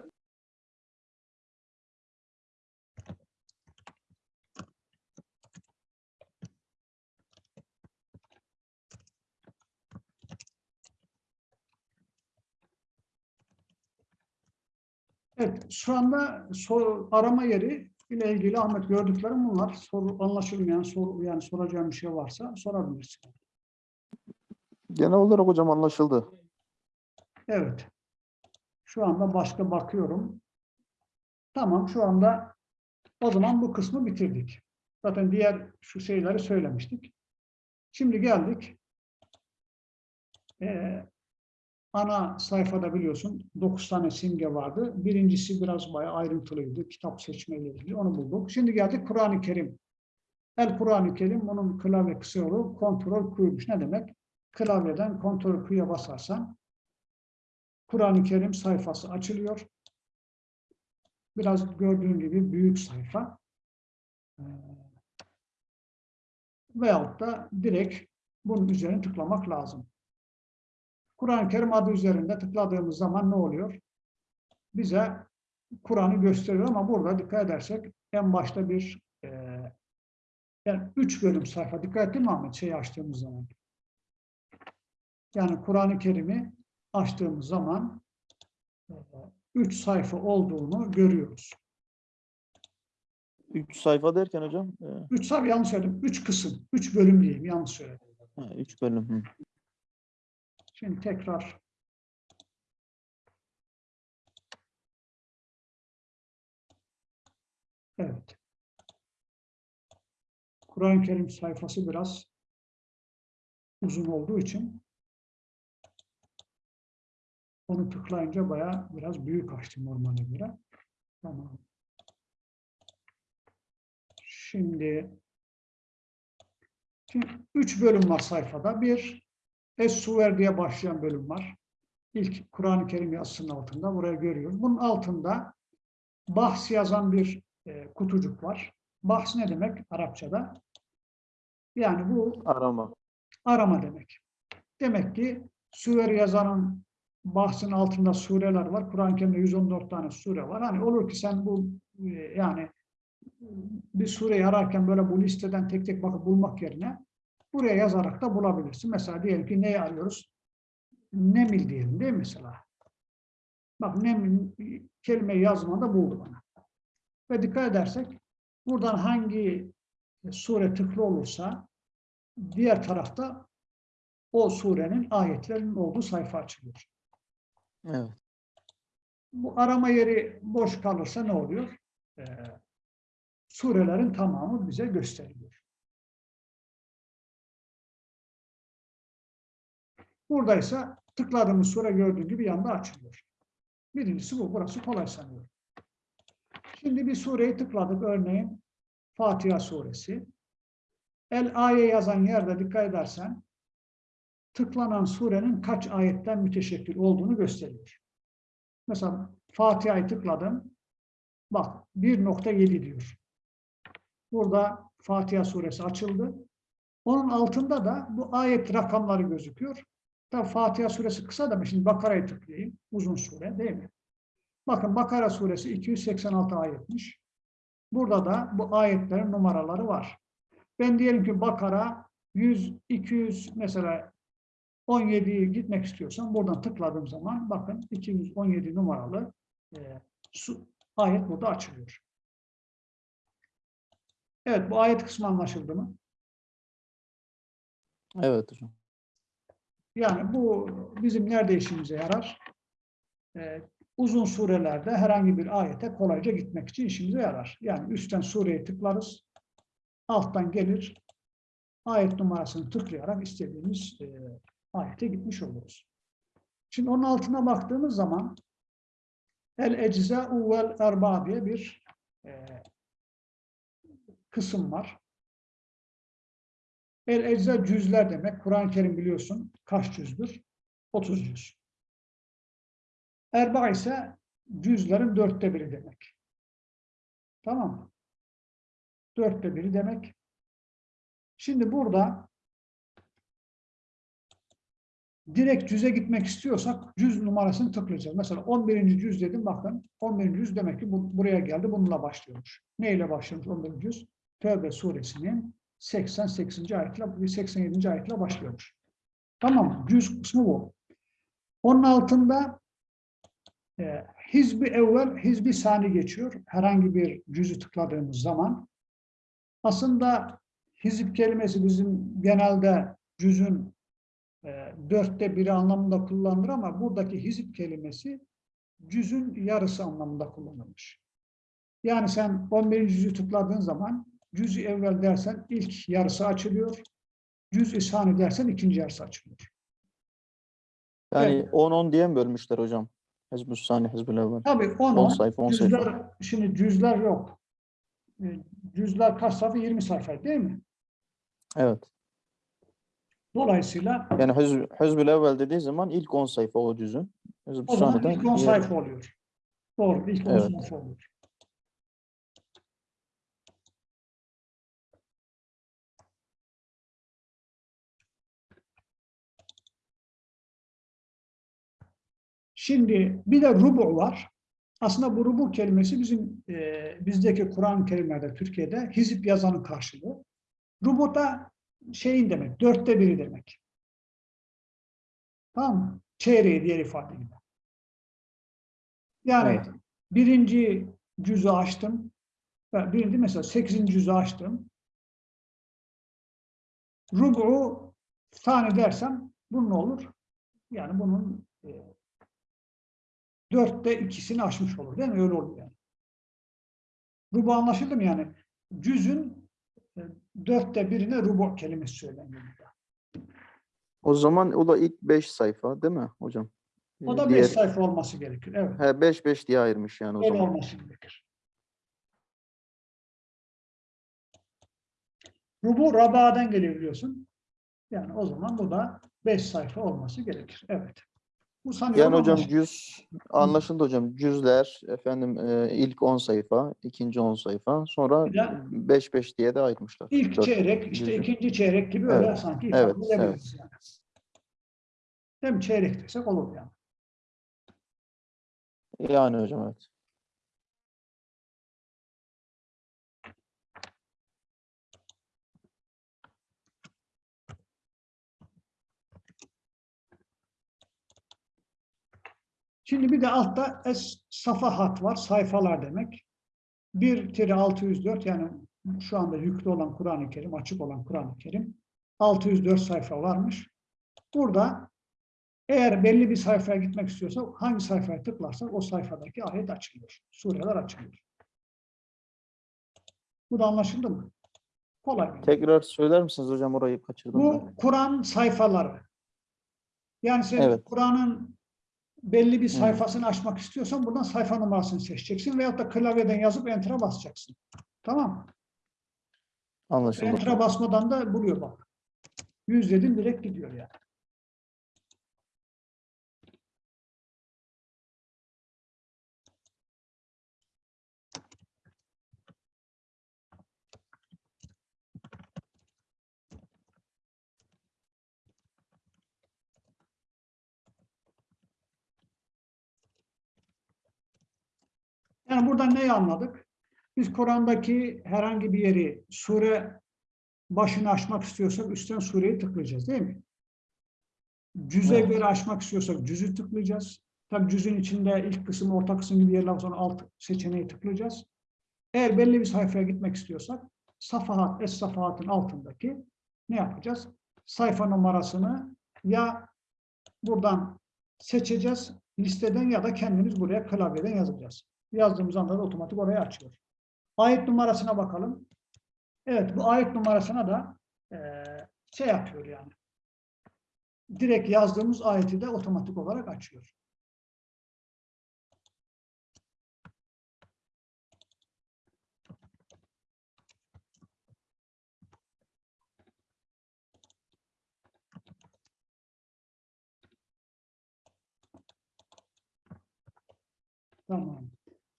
Speaker 1: Evet, şu anda soru, arama yeri ile ilgili Ahmet gördüklerim bunlar. Soru anlaşılmayan, soru yani soracağım bir şey varsa sorabilirsin.
Speaker 2: Genel olarak hocam anlaşıldı.
Speaker 1: Evet. Şu anda başka bakıyorum. Tamam, şu anda o zaman bu kısmı bitirdik. Zaten diğer şu şeyleri söylemiştik. Şimdi geldik. Ee, ana sayfada biliyorsun 9 tane simge vardı. Birincisi biraz bayağı ayrıntılıydı. Kitap seçmeyle ilgili. Onu bulduk. Şimdi geldik Kur'an-ı Kerim. El Kur'an-ı Kerim bunun klavye kısa yolu kontrol Q'ymuş. Ne demek? Klavyeden kontrol Q'ya basarsan Kur'an-ı Kerim sayfası açılıyor. Biraz gördüğün gibi büyük sayfa. Ee, Veyahut da direkt bunun üzerine tıklamak lazım. Kur'an-ı Kerim adı üzerinde tıkladığımız zaman ne oluyor? Bize Kur'an'ı gösteriyor ama burada dikkat edersek en başta bir e, yani üç bölüm sayfa. Dikkat ettin mi Ahmet şeyi açtığımız zaman? Yani Kur'an-ı Kerim'i açtığımız zaman e, üç sayfa olduğunu görüyoruz.
Speaker 2: Üç sayfa derken hocam. e,
Speaker 1: Üç sayfa yanlış söyledim. Üç kısım. Üç bölüm diyeyim. Yanlış söyledim.
Speaker 2: ha, üç bölüm. Hı.
Speaker 1: Şimdi tekrar Evet. Kur'an-ı Kerim sayfası biraz uzun olduğu için onu tıklayınca bayağı biraz büyük açtı normale göre. Tamam. Şimdi, şimdi üç bölüm var sayfada. Bir, Es-Suver diye başlayan bölüm var. İlk Kur'an-ı Kerim yazısının altında. Buraya görüyoruz. Bunun altında bahs yazan bir e, kutucuk var. Bahs ne demek Arapçada? Yani bu
Speaker 2: Arama.
Speaker 1: arama demek. Demek ki Süver yazanın bahsinin altında sureler var. Kur'an-ı Kerim'de 114 tane sure var. Hani olur ki sen bu e, yani bir sureyi ararken böyle bu listeden tek tek bakıp bulmak yerine buraya yazarak da bulabilirsin. Mesela diyelim ki neyi arıyoruz? Nemil diyelim değil mi mesela? Bak nemil kelime yazmada buldu bana. Ve dikkat edersek buradan hangi sure tıklı olursa diğer tarafta o surenin ayetlerinin olduğu sayfa açılıyor.
Speaker 2: Evet.
Speaker 1: Bu arama yeri boş kalırsa ne oluyor? Ee, surelerin tamamı bize gösteriliyor. Buradaysa tıkladığımız sure gördüğün gibi yanda açılıyor. Birincisi bu. Burası kolay sanıyorum. Şimdi bir sureyi tıkladık. Örneğin Fatiha suresi. El aye yazan yerde dikkat edersen tıklanan surenin kaç ayetten müteşekkil olduğunu gösteriyor. Mesela Fatiha'yı tıkladım. Bak 1.7 diyor. Burada Fatiha suresi açıldı. Onun altında da bu ayet rakamları gözüküyor. Tabi Fatiha suresi kısa da şimdi Bakara'yı tıklayayım. Uzun sure değil mi? Bakın Bakara suresi 286 ayetmiş. Burada da bu ayetlerin numaraları var. Ben diyelim ki Bakara 100, 200 mesela 17'ye gitmek istiyorsam buradan tıkladığım zaman bakın 217 numaralı e, su, ayet burada açılıyor. Evet bu ayet kısmı anlaşıldı mı?
Speaker 2: Evet hocam.
Speaker 1: Yani bu bizim nerede işimize yarar? Ee, uzun surelerde herhangi bir ayete kolayca gitmek için işimize yarar. Yani üstten sureye tıklarız, alttan gelir, ayet numarasını tıklayarak istediğimiz e, ayete gitmiş oluruz. Şimdi onun altına baktığımız zaman el ecza'u vel erba diye bir e, kısım var. El ecza cüzler demek. Kur'an-ı Kerim biliyorsun kaç cüzdür? 30 cüz. Erba ise cüzlerin dörtte biri demek. Tamam mı? Dörtte biri demek. Şimdi burada direkt cüze gitmek istiyorsak cüz numarasını tıklayacağız. Mesela 11. cüz dedim bakın 11. cüz demek ki bu, buraya geldi bununla başlıyormuş. Neyle başlıyormuş 11. cüz? Tövbe suresinin 88. ayetle 87. ayetle başlıyormuş. Tamam Cüz kısmı bu. Onun altında e, hizbi evvel, hizbi sani geçiyor. Herhangi bir cüzü tıkladığımız zaman. Aslında hizip kelimesi bizim genelde cüzün e, dörtte biri anlamında kullanılır ama buradaki hizip kelimesi cüzün yarısı anlamında kullanılmış. Yani sen 11. cüzü tıkladığın zaman cüz-i evvel dersen ilk yarısı açılıyor. Cüz-i sani dersen ikinci yarısı açılıyor.
Speaker 2: Yani
Speaker 1: Evet.
Speaker 2: 10-10 diye mi bölmüşler hocam? Hizbus Sani, Hizbul Evvel.
Speaker 1: Tabii 10
Speaker 2: 10 sayfa, 10 sayfa.
Speaker 1: cüzler, şimdi cüzler yok. E, Cüzler kaç sayfa? 20 sayfa değil mi?
Speaker 2: Evet.
Speaker 1: Dolayısıyla
Speaker 2: Yani Hizb, Hizbul Evvel dediği zaman ilk 10 sayfa o cüzün.
Speaker 1: O zaman ilk 10
Speaker 2: diğer-
Speaker 1: sayfa oluyor. Doğru, ilk 10
Speaker 2: Evet.
Speaker 1: sayfa oluyor. Şimdi bir de rubu var. Aslında bu rubu kelimesi bizim e, bizdeki Kur'an-ı Kerimlerde Türkiye'de hizip yazanın karşılığı. Rubu da şeyin demek, dörtte biri demek. Tamam mı? Çeyreği diğer ifadeyle. Yani
Speaker 2: Evet.
Speaker 1: birinci cüzü açtım. Birinci mesela sekizinci cüzü açtım. Rubu tane dersem bu ne olur? Yani bunun e, dörtte ikisini aşmış olur değil mi? Öyle oluyor yani. Rubu anlaşıldı mı yani? Cüzün e, dörtte birine rubu kelimesi söyleniyor.
Speaker 2: O zaman o da ilk 5 sayfa değil mi hocam?
Speaker 1: O
Speaker 2: Ee,
Speaker 1: da
Speaker 2: diğer-
Speaker 1: beş sayfa olması gerekir. Evet.
Speaker 2: He 5 5 diye ayırmış yani o
Speaker 1: Öyle
Speaker 2: zaman.
Speaker 1: olması gerekir. Rubu rabadan geliyor biliyorsun. Yani o zaman bu da 5 sayfa olması gerekir. Evet. Bu sanıyorum
Speaker 2: Yani hocam
Speaker 1: anlaşıldı.
Speaker 2: cüz anlaşıldı hocam. Cüzler efendim e, ilk 10 sayfa, ikinci 10 sayfa, sonra
Speaker 1: Bir de
Speaker 2: 5 5 diye de ayırmışlar.
Speaker 1: İlk
Speaker 2: Dört
Speaker 1: çeyrek, işte
Speaker 2: cüzü.
Speaker 1: ikinci çeyrek gibi öyle
Speaker 2: Evet,
Speaker 1: sanki
Speaker 2: evet,
Speaker 1: edebiliriz yani. Mi? Çeyrek desek olur yani.
Speaker 2: Yani hocam evet.
Speaker 1: Şimdi bir de altta es safahat var. Sayfalar demek. 1 604 yani şu anda yüklü olan Kur'an-ı Kerim, açık olan Kur'an-ı Kerim 604 sayfa varmış. Burada eğer belli bir sayfaya gitmek istiyorsa hangi sayfaya tıklarsak o sayfadaki ayet açılıyor. Sureler açılıyor. Bu da anlaşıldı mı? Kolay.
Speaker 2: Tekrar söyler misiniz hocam orayı kaçırdım.
Speaker 1: Bu Kur'an sayfaları. Yani sen
Speaker 2: Evet.
Speaker 1: Kur'an'ın belli bir sayfasını açmak istiyorsan buradan sayfa numarasını seçeceksin veyahut da klavyeden yazıp enter'a basacaksın. Tamam mı?
Speaker 2: Anlaşıldı.
Speaker 1: Enter'a basmadan da buluyor bak. Yüz dedim direkt gidiyor yani. Yani buradan neyi anladık? Biz Kur'an'daki herhangi bir yeri sure başını açmak istiyorsak üstten sureyi tıklayacağız değil mi? Cüze
Speaker 2: Evet.
Speaker 1: göre açmak istiyorsak cüzü tıklayacağız. Tabii cüzün içinde ilk kısım, orta kısım gibi yerler sonra alt seçeneği tıklayacağız. Eğer belli bir sayfaya gitmek istiyorsak safahat, es safahatın altındaki ne yapacağız? Sayfa numarasını ya buradan seçeceğiz listeden ya da kendimiz buraya klavyeden yazacağız. Yazdığımız anda da otomatik oraya açıyor. Ayet numarasına bakalım. Evet bu ayet numarasına da eee, şey yapıyor yani. Direkt yazdığımız ayeti de otomatik olarak açıyor. Tamam.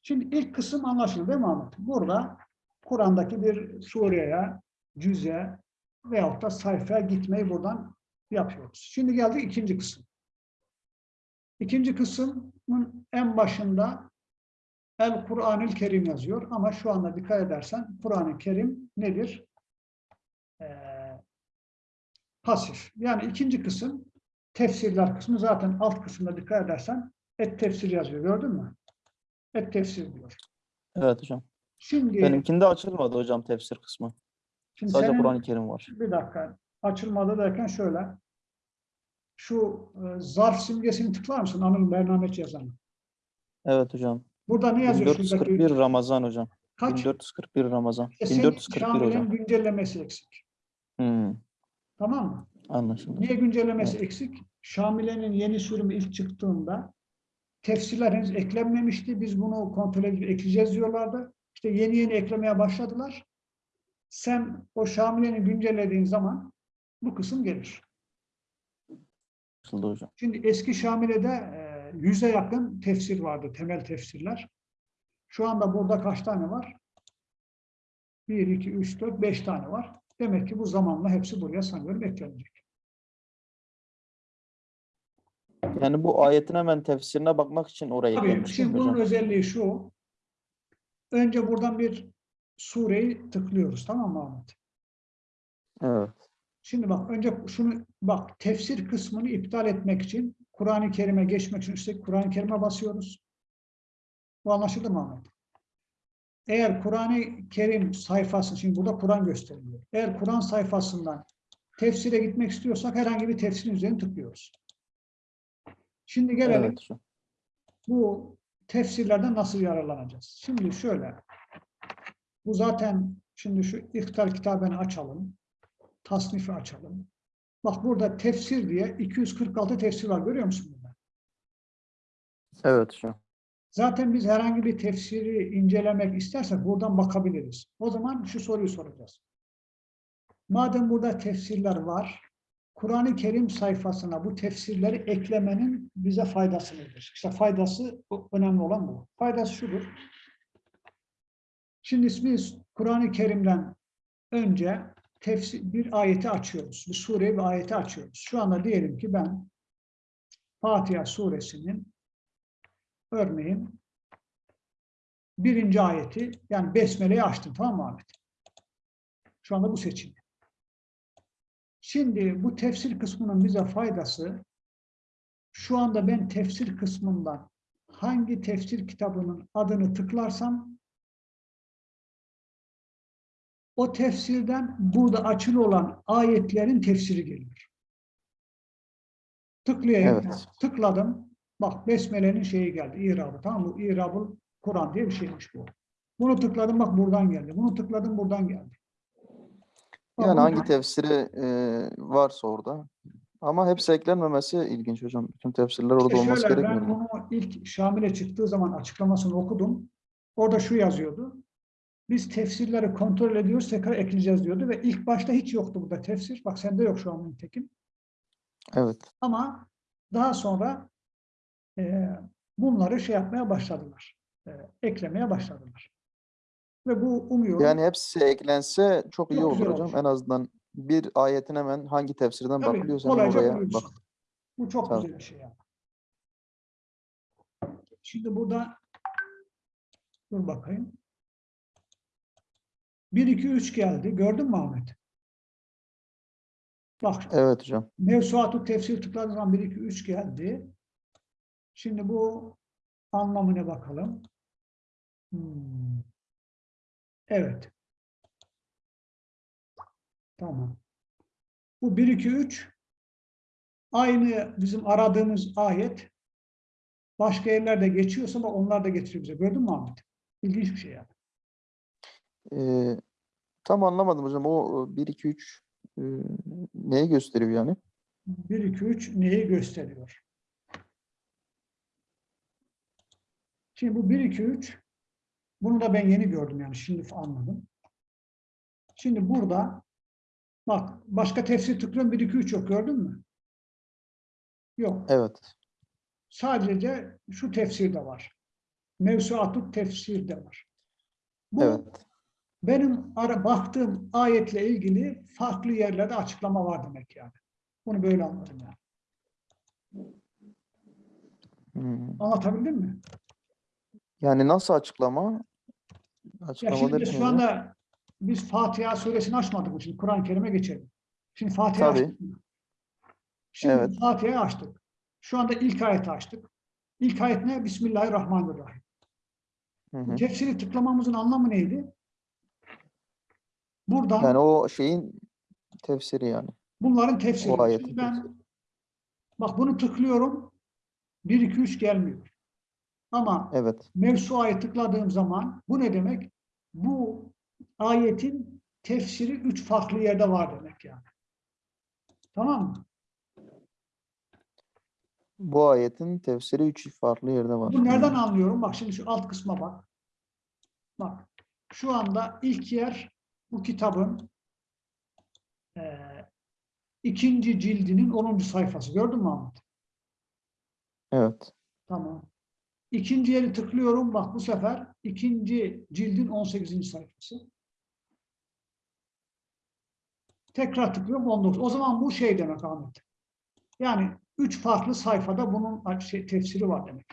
Speaker 1: Şimdi ilk kısım anlaşıldı değil mi Ahmet? Burada Kur'an'daki bir sureye, cüze veyahut da sayfaya gitmeyi buradan yapıyoruz. Şimdi geldik ikinci kısım. İkinci kısmın en başında El Kur'an-ı Kerim yazıyor ama şu anda dikkat edersen Kur'an-ı Kerim nedir? Ee, pasif. Yani ikinci kısım tefsirler kısmı zaten alt kısımda dikkat edersen et tefsir yazıyor gördün mü? Et tefsir diyor.
Speaker 2: Evet hocam.
Speaker 1: Şimdi,
Speaker 2: Benimkinde açılmadı hocam tefsir kısmı.
Speaker 1: şimdi
Speaker 2: Sadece Kur'an-ı Kerim var.
Speaker 1: bir dakika açılmadı derken şöyle şu e, zarf simgesini tıklar mısın Anıl Bernameç yazanı?
Speaker 2: Evet hocam.
Speaker 1: Burada ne yazıyor? şuradaki?
Speaker 2: 1441 Ramazan hocam.
Speaker 1: Kaç?
Speaker 2: 1441 Ramazan.
Speaker 1: Senin
Speaker 2: 1441
Speaker 1: Şamile'nin
Speaker 2: hocam.
Speaker 1: güncellemesi eksik.
Speaker 2: Hmm,
Speaker 1: Tamam mı?
Speaker 2: anlaşıldı.
Speaker 1: Niye güncellemesi eksik? Şamile'nin yeni sürümü ilk çıktığında tefsirler henüz eklenmemişti. Biz bunu kontrol edip ekleyeceğiz diyorlardı. İşte yeni yeni eklemeye başladılar. Sen o Şamile'ni güncellediğin zaman bu kısım gelir.
Speaker 2: Hocam.
Speaker 1: Şimdi eski Şamile'de e, yüze yakın tefsir vardı, temel tefsirler. Şu anda burada kaç tane var? 1, 2, 3, 4, 5 tane var. Demek ki bu zamanla hepsi buraya sanıyorum eklenecek.
Speaker 2: Yani bu ayetin hemen tefsirine bakmak için oraya
Speaker 1: Tabii şimdi bunun
Speaker 2: hocam?
Speaker 1: özelliği şu. Önce buradan bir sureyi tıklıyoruz tamam mı Ahmet?
Speaker 2: Evet.
Speaker 1: Şimdi bak önce şunu bak tefsir kısmını iptal etmek için Kur'an-ı Kerim'e geçmek için üstteki Kur'an-ı Kerim'e basıyoruz. Bu anlaşıldı mı Ahmet? Eğer Kur'an-ı Kerim sayfası, şimdi burada Kur'an gösteriliyor. Eğer Kur'an sayfasından tefsire gitmek istiyorsak herhangi bir tefsirin üzerine tıklıyoruz. Şimdi gelelim
Speaker 2: Evet
Speaker 1: bu tefsirlerden nasıl yararlanacağız? Şimdi şöyle. Bu zaten şimdi şu İhtar kitabını açalım. Tasnifi açalım. Bak burada tefsir diye 246 tefsir var. Görüyor musun burada?
Speaker 2: Evet hocam.
Speaker 1: Zaten biz herhangi bir tefsiri incelemek istersek buradan bakabiliriz. O zaman şu soruyu soracağız. Madem burada tefsirler var, Kur'an-ı Kerim sayfasına bu tefsirleri eklemenin bize faydası nedir? İşte faydası önemli olan bu. Faydası şudur. Şimdi biz Kur'an-ı Kerim'den önce tefsir, bir ayeti açıyoruz. Bir sureyi bir ayeti açıyoruz. Şu anda diyelim ki ben Fatiha suresinin örneğin birinci ayeti yani Besmele'yi açtım tamam mı Ahmet? Şu anda bu seçim. Şimdi bu tefsir kısmının bize faydası şu anda ben tefsir kısmından hangi tefsir kitabının adını tıklarsam o tefsirden burada açılı olan ayetlerin tefsiri geliyor. Tıklayayım.
Speaker 2: Evet.
Speaker 1: Tıkladım. Bak Besmele'nin şeyi geldi. İrabı tamam mı? İrabul Kur'an diye bir şeymiş bu. Bunu tıkladım bak buradan geldi. Bunu tıkladım buradan geldi.
Speaker 2: Yani hangi tefsiri e, varsa orada. Ama hepsi eklenmemesi ilginç hocam. Bütün tefsirler orada
Speaker 1: İşte
Speaker 2: olması
Speaker 1: şöyle,
Speaker 2: gerekmiyor
Speaker 1: ben bunu ilk Şamil'e çıktığı zaman açıklamasını okudum. Orada şu yazıyordu. Biz tefsirleri kontrol ediyoruz, tekrar ekleyeceğiz diyordu ve ilk başta hiç yoktu burada tefsir. Bak sende yok şu an Tekin.
Speaker 2: Evet.
Speaker 1: Ama daha sonra e, bunları şey yapmaya başladılar. E, eklemeye başladılar. Ve bu umuyorum.
Speaker 2: Yani hepsi eklense çok iyi
Speaker 1: Çok
Speaker 2: olur hocam.
Speaker 1: olur.
Speaker 2: En azından bir ayetin hemen hangi tefsirden
Speaker 1: Tabii,
Speaker 2: bakılıyorsa oraya bak.
Speaker 1: Bu çok
Speaker 2: Tabii.
Speaker 1: güzel bir şey yani. Şimdi burada dur bakayım. 1 2 3 geldi. Gördün mü Ahmet? Bak
Speaker 2: Evet hocam.
Speaker 1: Mevsuatü tefsir tıkladığın zaman 1 2 3 geldi. Şimdi bu anlamına bakalım. Hmm. Evet. Tamam. Bu 1 2 3 aynı bizim aradığımız ayet başka yerlerde geçiyorsa da onlar da getiriyor bize. Gördün mü Ahmet? İlginç bir şey yani.
Speaker 2: Ee, tam anlamadım hocam. O 1 2 3 e, neyi gösteriyor yani?
Speaker 1: 1 2 3 neyi gösteriyor? Şimdi bu 1 2 3 bunu da ben yeni gördüm yani şimdi anladım. Şimdi burada bak başka tefsir tıklıyorum 1 2 3 yok gördün mü? Yok.
Speaker 2: Evet.
Speaker 1: Sadece şu tefsir de var. Mevsuatut tefsir de var. Bu
Speaker 2: Evet.
Speaker 1: benim ara, baktığım ayetle ilgili farklı yerlerde açıklama var demek yani. Bunu böyle anladım yani.
Speaker 2: Hmm.
Speaker 1: Anlatabildim mi?
Speaker 2: Yani nasıl açıklama?
Speaker 1: Ya şimdi şu anda biz Fatiha suresini açmadık? Şimdi Kur'an-ı Kerim'e geçelim. Şimdi Fatiha
Speaker 2: Tabii.
Speaker 1: açtık? Şimdi
Speaker 2: Evet.
Speaker 1: Fatiha'yı açtık. Şu anda ilk ayeti açtık. İlk ayet ne? Bismillahirrahmanirrahim.
Speaker 2: Hı hı.
Speaker 1: Tefsiri tıklamamızın anlamı neydi? Buradan
Speaker 2: Yani o şeyin tefsiri yani.
Speaker 1: bunların tefsiri.
Speaker 2: O ayetin
Speaker 1: ben
Speaker 2: tefsiri.
Speaker 1: bak bunu tıklıyorum. 1 2 3 gelmiyor. Ama
Speaker 2: Evet.
Speaker 1: Mevsua'yı tıkladığım zaman bu ne demek? Bu ayetin tefsiri üç farklı yerde var demek yani. Tamam mı?
Speaker 2: Bu ayetin tefsiri üç farklı yerde var.
Speaker 1: Bu nereden anlıyorum? Bak şimdi şu alt kısma bak. Bak. Şu anda ilk yer bu kitabın eee, ikinci cildinin 10. sayfası. Gördün mü Ahmet?
Speaker 2: Evet.
Speaker 1: Tamam. İkinci yeri tıklıyorum. Bak bu sefer ikinci cildin 18. sayfası. Tekrar tıklıyorum 19. O zaman bu şey demek Ahmet. Yani üç farklı sayfada bunun şey, tefsiri var demek.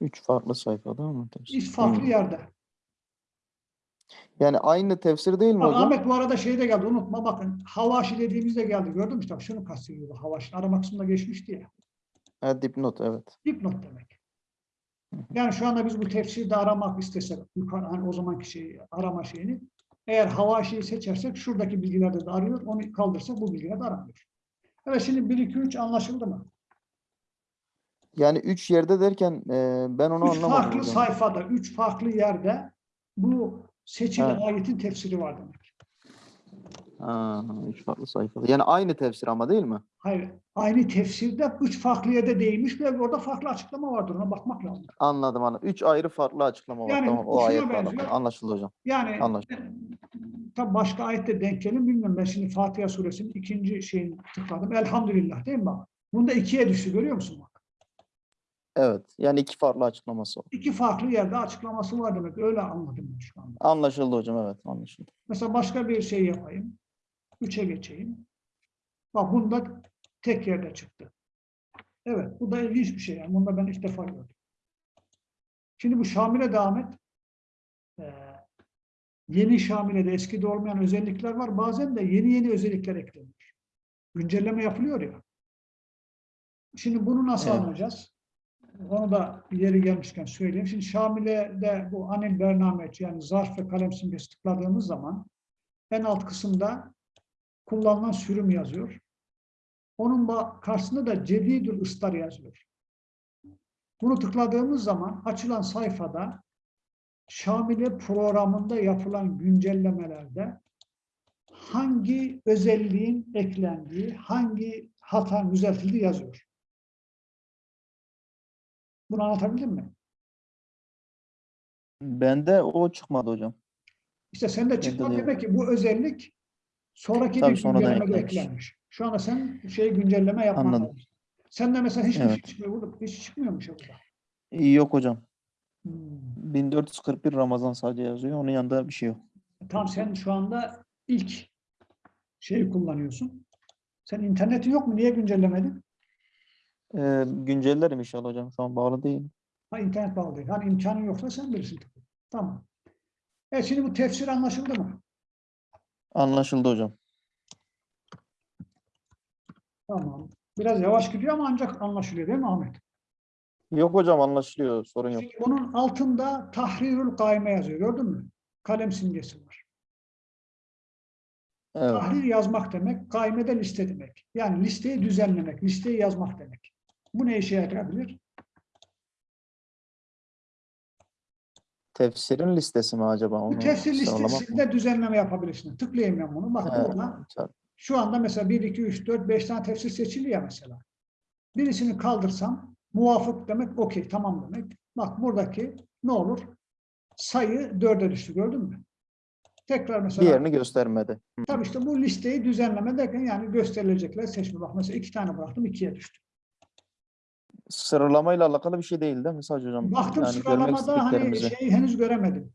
Speaker 2: Üç farklı sayfada mı tefsir?
Speaker 1: Üç farklı
Speaker 2: Hmm.
Speaker 1: yerde.
Speaker 2: Yani aynı tefsir değil mi
Speaker 1: Bak,
Speaker 2: hocam?
Speaker 1: Ahmet bu arada şey de geldi unutma bakın. Havaşi dediğimizde geldi. Gördün mü? İşte şunu kastediyordu. Havaşi arama kısmında geçmişti ya.
Speaker 2: Ha, dipnot evet.
Speaker 1: Dipnot demek. Yani şu anda biz bu tefsirde aramak istesek, yukarı, hani o zamanki şeyi, arama şeyini, eğer havaşiyi seçersek şuradaki bilgilerde de arıyor, onu kaldırsak bu bilgiler de aramıyor. Evet şimdi 1, 2, 3 anlaşıldı mı?
Speaker 2: Yani üç yerde derken e, ben onu
Speaker 1: Üç
Speaker 2: anlamadım
Speaker 1: farklı
Speaker 2: hocam.
Speaker 1: sayfada, üç farklı yerde bu seçili
Speaker 2: Ha.
Speaker 1: ayetin tefsiri var demek.
Speaker 2: Ha, üç farklı sayfada. Yani aynı tefsir ama değil mi?
Speaker 1: Hayır, aynı tefsirde üç farklı yerde değinmiş ve orada farklı açıklama vardır. Ona bakmak lazım.
Speaker 2: Anladım anladım. Üç ayrı farklı açıklama var.
Speaker 1: Yani
Speaker 2: Tamam o ayetler.
Speaker 1: benziyor.
Speaker 2: Anlaşıldı hocam.
Speaker 1: Yani
Speaker 2: Anlaşıldı.
Speaker 1: tabi başka ayette denk gelir bilmiyorum. Ben şimdi Fatiha suresinin ikinci şeyini tıkladım. Elhamdülillah değil mi? Bunda ikiye düştü görüyor musun?
Speaker 2: Evet. Yani iki farklı açıklaması var.
Speaker 1: İki farklı yerde açıklaması var demek. Öyle anladım şu anda.
Speaker 2: Anlaşıldı hocam evet anlaşıldı.
Speaker 1: Mesela başka bir şey yapayım. Üçe geçeyim. Bak bunda tek yerde çıktı. Evet bu da ilginç bir şey. Yani. Bunda ben ilk defa gördüm. Şimdi bu Şamil'e devam et. Ee, yeni Şamile'de eskide olmayan özellikler var. Bazen de yeni yeni özellikler ekleniyor. Güncelleme yapılıyor ya. Şimdi bunu nasıl
Speaker 2: Evet.
Speaker 1: anlayacağız? Onu da yeri gelmişken söyleyeyim. Şimdi Şamile'de bu anil bernameç yani zarf ve kalem simgesi tıkladığımız zaman en alt kısımda kullanılan sürüm yazıyor. Onun karşısında da cedidül ıstar yazıyor. Bunu tıkladığımız zaman açılan sayfada Şamile programında yapılan güncellemelerde hangi özelliğin eklendiği, hangi hata düzeltildiği yazıyor. Bunu anlatabildim mi?
Speaker 2: Bende o çıkmadı hocam.
Speaker 1: İşte sende çıkmadı
Speaker 2: de
Speaker 1: demek ki bu özellik sonraki
Speaker 2: Tabii
Speaker 1: bir güncellemede
Speaker 2: eklenmiş.
Speaker 1: Şu anda sen şey güncelleme yapman
Speaker 2: Anladım.
Speaker 1: lazım. Sende mesela hiçbir
Speaker 2: Evet.
Speaker 1: şey çıkmıyor. Burada hiç çıkmıyormuş burada.
Speaker 2: Yok hocam.
Speaker 1: Hmm.
Speaker 2: 1441 Ramazan sadece yazıyor. Onun yanında bir şey yok.
Speaker 1: Tamam sen şu anda ilk şeyi kullanıyorsun. Sen internetin yok mu? Niye güncellemedin?
Speaker 2: Ee, güncellerim inşallah hocam. Şu an bağlı değil.
Speaker 1: Ha internet bağlı değil. Hani imkanın yoksa sen bilirsin. Tamam. Evet şimdi bu tefsir anlaşıldı mı?
Speaker 2: Anlaşıldı hocam.
Speaker 1: Tamam. Biraz yavaş gidiyor ama ancak anlaşılıyor değil mi Ahmet?
Speaker 2: Yok hocam anlaşılıyor. Sorun yok.
Speaker 1: Şimdi bunun altında tahrirül kaime yazıyor. Gördün mü? Kalem simgesi var.
Speaker 2: Evet.
Speaker 1: Tahrir yazmak demek, kaimede liste demek. Yani listeyi düzenlemek, listeyi yazmak demek. Bu ne işe yarayabilir?
Speaker 2: Tefsirin listesi mi acaba?
Speaker 1: Bu
Speaker 2: Onu
Speaker 1: tefsir
Speaker 2: sıralamak mı?
Speaker 1: listesinde düzenleme yapabilirsin. Tıklayayım ben bunu. Bak
Speaker 2: He,
Speaker 1: burada
Speaker 2: tabii.
Speaker 1: şu anda mesela 1, 2, 3, 4, 5 tane tefsir seçili ya mesela. Birisini kaldırsam muvafık demek okey tamam demek. Bak buradaki ne olur? Sayı 4'e düştü gördün mü? Tekrar mesela
Speaker 2: Diğerini göstermedi.
Speaker 1: Tabii işte bu listeyi düzenleme derken yani gösterilecekler seçme. Bak mesela iki tane bıraktım ikiye düştü.
Speaker 2: Sıralamayla alakalı bir şey değil değil mi Sadece hocam?
Speaker 1: Baktım
Speaker 2: yani
Speaker 1: sıralamada hani şeyi henüz göremedim.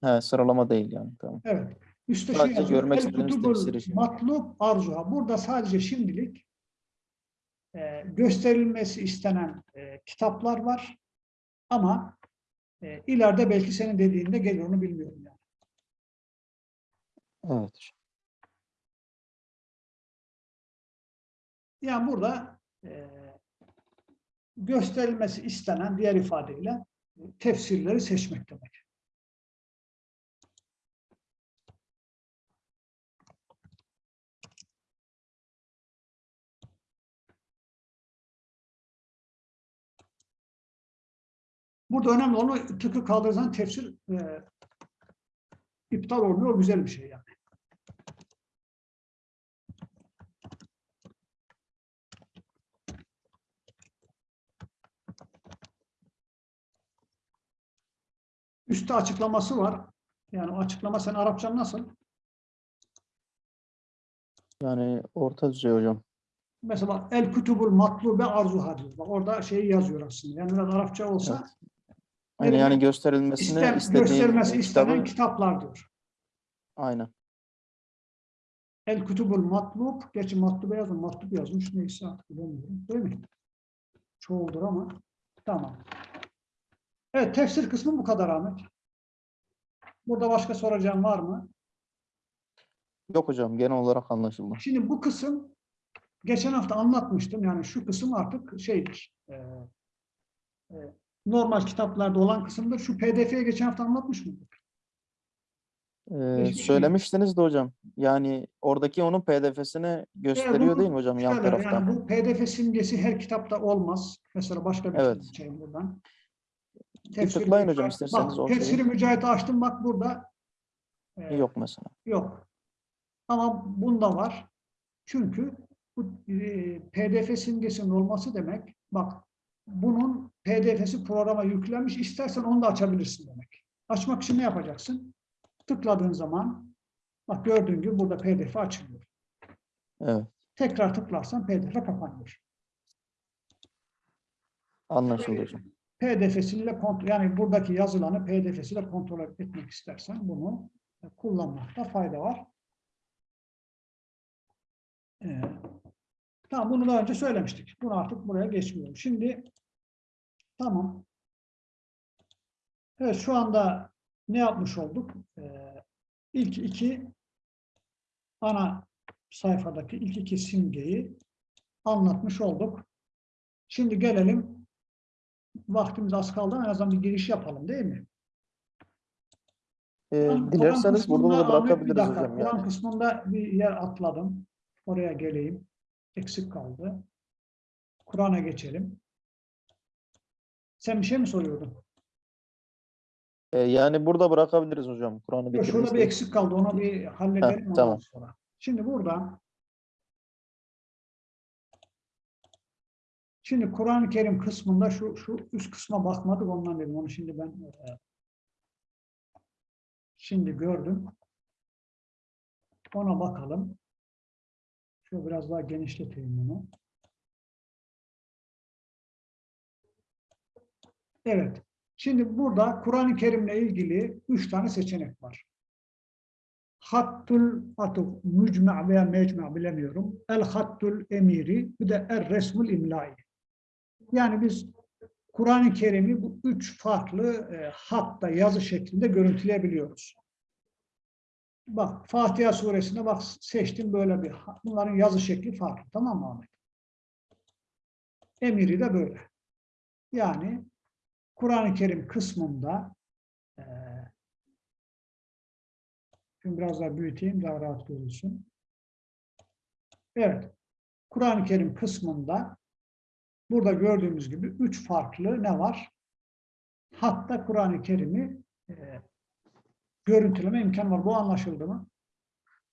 Speaker 2: He, sıralama değil yani. Tamam.
Speaker 1: Evet. Üstte
Speaker 2: Sadece
Speaker 1: yazıyor.
Speaker 2: görmek istediğimiz şey.
Speaker 1: matlub arzuha. Burada sadece şimdilik e, gösterilmesi istenen e, kitaplar var. Ama e, ileride belki senin dediğinde gelir onu bilmiyorum yani.
Speaker 2: Evet.
Speaker 1: Yani burada e, gösterilmesi istenen diğer ifadeyle tefsirleri seçmek demek. Burada önemli olan tıkı kaldırırsan tefsir e, iptal olmuyor. O güzel bir şey yani. Üstte açıklaması var. Yani açıklama sen Arapçan nasıl?
Speaker 2: Yani orta düzey hocam.
Speaker 1: Mesela el kutubul matlube arzuha diyor. Bak orada şeyi yazıyor aslında. Yani biraz Arapça olsa
Speaker 2: Yani,
Speaker 1: Evet.
Speaker 2: yani gösterilmesini
Speaker 1: isten,
Speaker 2: istediğim
Speaker 1: göstermesi istenen
Speaker 2: kitabı
Speaker 1: kitaplar diyor.
Speaker 2: aynen.
Speaker 1: El kutubul matlub, gerçi matlube yazmış, matlub yazmış neyse artık bilemiyorum. Değil mi? Çoğuldur ama. Tamam. Evet, tefsir kısmı bu kadar Ahmet. Burada başka soracağım var mı?
Speaker 2: Yok hocam genel olarak anlaşıldı.
Speaker 1: Şimdi bu kısım geçen hafta anlatmıştım. Yani şu kısım artık şeydir. e, e, normal kitaplarda olan kısımdır. Şu PDF'ye geçen hafta anlatmış mıydık?
Speaker 2: Ee,
Speaker 1: şey
Speaker 2: söylemiştiniz de hocam. Yani oradaki onun PDF'sini gösteriyor
Speaker 1: bunu
Speaker 2: değil mi hocam yan tarafta?
Speaker 1: Yani bu PDF simgesi her kitapta olmaz. Mesela başka bir
Speaker 2: Evet.
Speaker 1: kitap açayım buradan.
Speaker 2: Bir tıklayın hocam isterseniz
Speaker 1: Bak, tefsiri mücahit açtım bak burada. e,
Speaker 2: Yok mesela.
Speaker 1: Yok. Ama bunda var. Çünkü bu e, PDF simgesinin olması demek, bak bunun PDF'si programa yüklenmiş, istersen onu da açabilirsin demek. Açmak için ne yapacaksın? Tıkladığın zaman, bak gördüğün gibi burada PDF açılıyor.
Speaker 2: Evet.
Speaker 1: Tekrar tıklarsan PDF kapanıyor.
Speaker 2: Anlaşıldı hocam.
Speaker 1: PDF'siyle kontrol, yani buradaki yazılanı PDF'siyle kontrol etmek istersen bunu kullanmakta fayda var. Ee, tamam bunu daha önce söylemiştik. Bunu artık buraya geçmiyorum. Şimdi tamam. Evet şu anda ne yapmış olduk? Ee, ilk iki ana sayfadaki ilk iki simgeyi anlatmış olduk. Şimdi gelelim vaktimiz az kaldı en azından bir giriş yapalım değil mi? Kur'an-
Speaker 2: dilerseniz burada da
Speaker 1: Ahmet, bir
Speaker 2: bırakabiliriz
Speaker 1: dakika,
Speaker 2: hocam
Speaker 1: Kur'an
Speaker 2: yani.
Speaker 1: kısmında bir yer atladım. Oraya geleyim. Eksik kaldı. Kur'an'a geçelim. Sen bir şey mi soruyordun?
Speaker 2: Ee, yani burada bırakabiliriz hocam. Kur'an'ı
Speaker 1: Yok, şurada bir eksik kaldı. Onu bir halledelim ondan
Speaker 2: tamam.
Speaker 1: sonra. Şimdi burada Şimdi Kur'an-ı Kerim kısmında şu şu üst kısma bakmadık ondan dedim. Onu şimdi ben e, şimdi gördüm. Ona bakalım. Şöyle biraz daha genişleteyim bunu. Evet. Şimdi burada Kur'an-ı Kerim'le ilgili üç tane seçenek var. Hattul atıf, mücme' veya mecme' bilemiyorum. El hattul emiri, bir de el resmul imlai. Yani biz Kur'an-ı Kerim'i bu üç farklı e, hatta yazı şeklinde görüntüleyebiliyoruz. Bak Fatiha suresinde bak seçtim böyle bir. Bunların yazı şekli farklı. Tamam mı Ahmet? Emiri de böyle. Yani Kur'an-ı Kerim kısmında e, şimdi biraz daha büyüteyim daha rahat görülsün. Evet. Kur'an-ı Kerim kısmında burada gördüğümüz gibi üç farklı ne var? Hatta Kur'an-ı Kerim'i e, görüntüleme imkanı var. Bu anlaşıldı mı?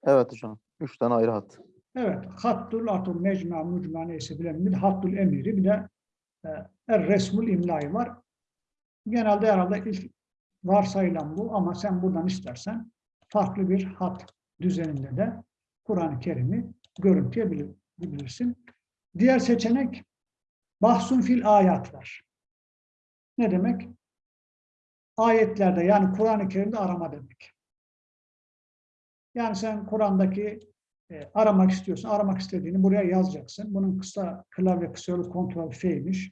Speaker 2: Evet hocam. Üç tane ayrı hat.
Speaker 1: Evet. Hattul atum mecma mucma neyse bilelim. Bir de hattul emiri bir de e, er resmul imlai var. Genelde herhalde ilk varsayılan bu ama sen buradan istersen farklı bir hat düzeninde de Kur'an-ı Kerim'i görüntüleyebilirsin. Diğer seçenek bahsun fil ayat var. Ne demek? Ayetlerde yani Kur'an-ı Kerim'de arama demek. Yani sen Kur'an'daki e, aramak istiyorsun, aramak istediğini buraya yazacaksın. Bunun kısa klavye kısa yolu kontrol F'ymiş.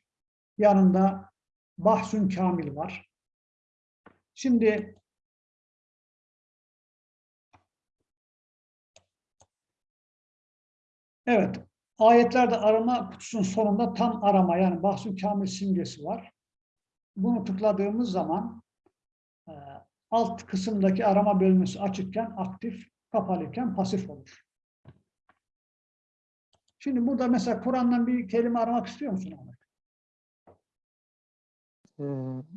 Speaker 1: Yanında bahsün kamil var. Şimdi evet ayetlerde arama kutusunun sonunda tam arama yani bahsün kamil simgesi var. Bunu tıkladığımız zaman e, alt kısımdaki arama bölmesi açıkken aktif, kapalıyken pasif olur. Şimdi burada mesela Kur'an'dan bir kelime aramak istiyor musun Ahmet?
Speaker 2: Ee,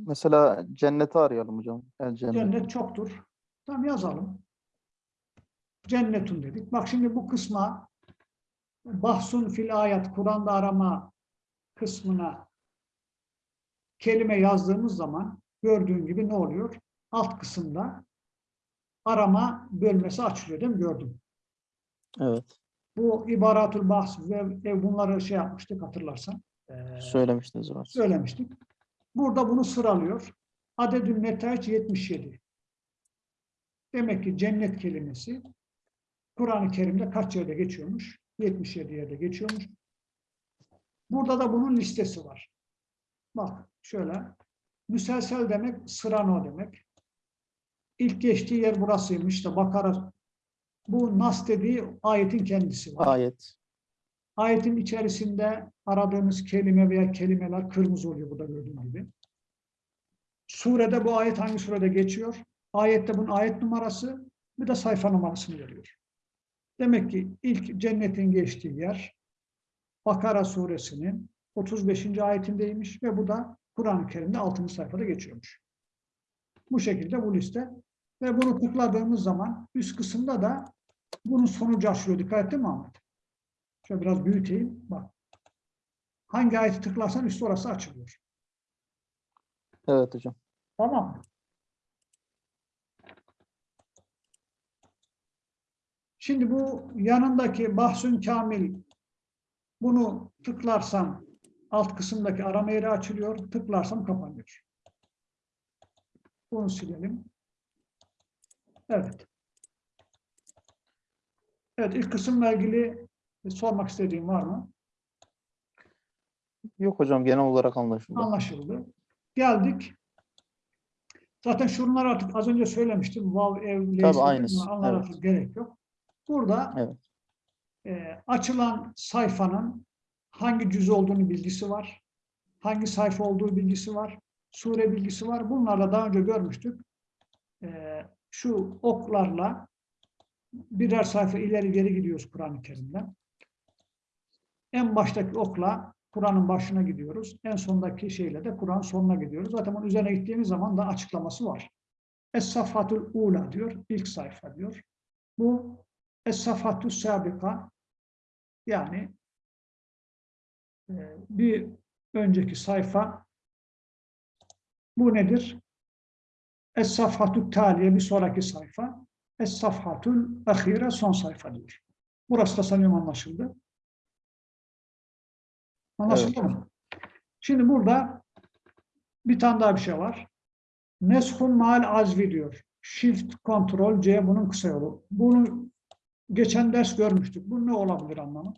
Speaker 2: mesela cenneti arayalım hocam. El cennet.
Speaker 1: Cennet çoktur. Tamam yazalım. Cennetun dedik. Bak şimdi bu kısma bahsun fil ayet Kur'an'da arama kısmına kelime yazdığımız zaman gördüğün gibi ne oluyor? Alt kısımda arama bölmesi açılıyor değil mi? Gördüm.
Speaker 2: Evet.
Speaker 1: Bu ibaratul bahs ve ve bunları şey yapmıştık hatırlarsan. Ee,
Speaker 2: Söylemiştiniz hocam.
Speaker 1: söylemiştik. Burada bunu sıralıyor. Adedül netaç 77. Demek ki cennet kelimesi Kur'an-ı Kerim'de kaç yerde geçiyormuş? 77 yerde geçiyormuş. Burada da bunun listesi var. Bak şöyle. Müselsel demek sırano demek. İlk geçtiği yer burasıymış. İşte Bakara bu nas dediği ayetin kendisi var.
Speaker 2: Ayet.
Speaker 1: Ayetin içerisinde aradığımız kelime veya kelimeler kırmızı oluyor burada gördüğün gibi. Surede bu ayet hangi surede geçiyor? Ayette bunun ayet numarası, Bir de sayfa numarasını veriyor. Demek ki ilk cennetin geçtiği yer Bakara suresinin 35. ayetindeymiş ve bu da Kur'an-ı Kerim'de 6. sayfada geçiyormuş. Bu şekilde bu liste. Ve bunu tıkladığımız zaman üst kısımda da bunun sonucu açılıyor. Dikkat ettin mi Ahmet? Şöyle biraz büyüteyim. Bak. Hangi ayeti tıklarsan üstü orası açılıyor.
Speaker 2: Evet hocam.
Speaker 1: Tamam Şimdi bu yanındaki bahsün kamil bunu tıklarsam alt kısımdaki arama yeri açılıyor. Tıklarsam kapanıyor. Bunu silelim. Evet. Evet ilk kısımla ilgili sormak istediğim var mı?
Speaker 2: Yok hocam genel olarak anlaşıldı.
Speaker 1: Anlaşıldı. Geldik. Zaten şunlar artık az önce söylemiştim. Vav, ev, leyse,
Speaker 2: aynısı,
Speaker 1: Onlar
Speaker 2: evet.
Speaker 1: artık gerek yok. Burada
Speaker 2: Evet.
Speaker 1: e, açılan sayfanın hangi cüz olduğunu bilgisi var. Hangi sayfa olduğu bilgisi var. Sure bilgisi var. Bunlarla daha önce görmüştük. E, şu oklarla birer sayfa ileri geri gidiyoruz Kur'an-ı Kerim'den. En baştaki okla Kur'an'ın başına gidiyoruz. En sondaki şeyle de Kur'an sonuna gidiyoruz. Zaten onun üzerine gittiğimiz zaman da açıklaması var. Es-Safatul Ula diyor. ilk sayfa diyor. Bu Es-Safatul Sabika yani e, bir önceki sayfa bu nedir? Es-Safhatul Taliye bir sonraki sayfa. Es-Safhatul Ahire son sayfa diyor. Burası da sanıyorum anlaşıldı. Anlaşıldı mı? Şimdi burada bir tane daha bir şey var. Neshun mal azvi diyor. Shift, Ctrl, C bunun kısa yolu. Bunu geçen ders görmüştük. Bu ne olabilir anlamı?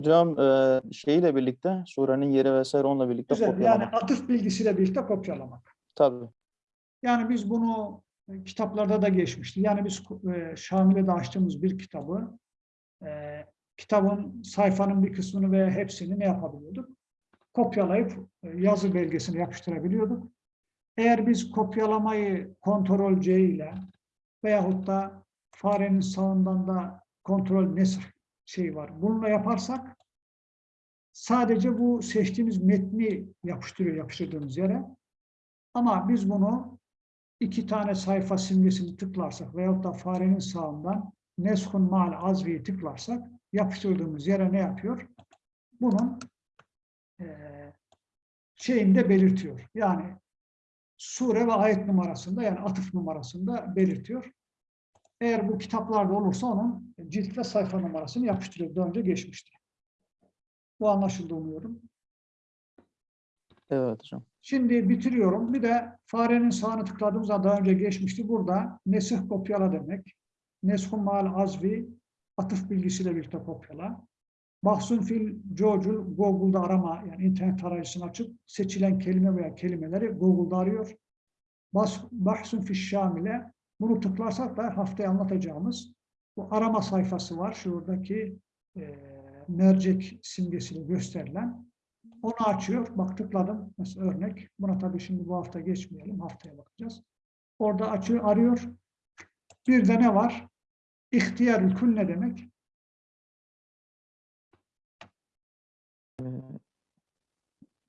Speaker 2: Hocam e, şeyle birlikte surenin yeri vesaire onunla birlikte
Speaker 1: Güzel. Yani
Speaker 2: kopyalamak.
Speaker 1: atıf bilgisiyle birlikte kopyalamak.
Speaker 2: Tabii.
Speaker 1: Yani biz bunu e, kitaplarda da geçmişti. Yani biz e, Şamil'de açtığımız bir kitabı kitabın sayfanın bir kısmını ve hepsini ne yapabiliyorduk? Kopyalayıp yazı belgesini yapıştırabiliyorduk. Eğer biz kopyalamayı Ctrl C ile veyahut da farenin sağından da Ctrl nesr şey var. Bununla yaparsak sadece bu seçtiğimiz metni yapıştırıyor yapıştırdığımız yere. Ama biz bunu iki tane sayfa simgesini tıklarsak veyahut da farenin sağından neshun mal azvi'yi tıklarsak yapıştırdığımız yere ne yapıyor? Bunun eee şeyini de belirtiyor. Yani sure ve ayet numarasında yani atıf numarasında belirtiyor. Eğer bu kitaplarda olursa onun cilt ve sayfa numarasını yapıştırıyor. Daha önce geçmişti. Bu anlaşıldı umuyorum.
Speaker 2: Evet hocam.
Speaker 1: Şimdi bitiriyorum. Bir de farenin sağını tıkladığımızda daha önce geçmişti. Burada nesih kopyala demek. Neshun mal azvi atıf bilgisiyle birlikte kopyala. Bahsun fil cocul Google'da arama yani internet tarayıcısını açıp seçilen kelime veya kelimeleri Google'da arıyor. Bahsun fil şamile bunu tıklarsak da haftaya anlatacağımız bu arama sayfası var. Şuradaki e, mercek simgesiyle gösterilen. Onu açıyor. Bak tıkladım. Mesela örnek. Buna tabii şimdi bu hafta geçmeyelim. Haftaya bakacağız. Orada açıyor, arıyor. Bir de ne var? İhtiyarül kül ne demek?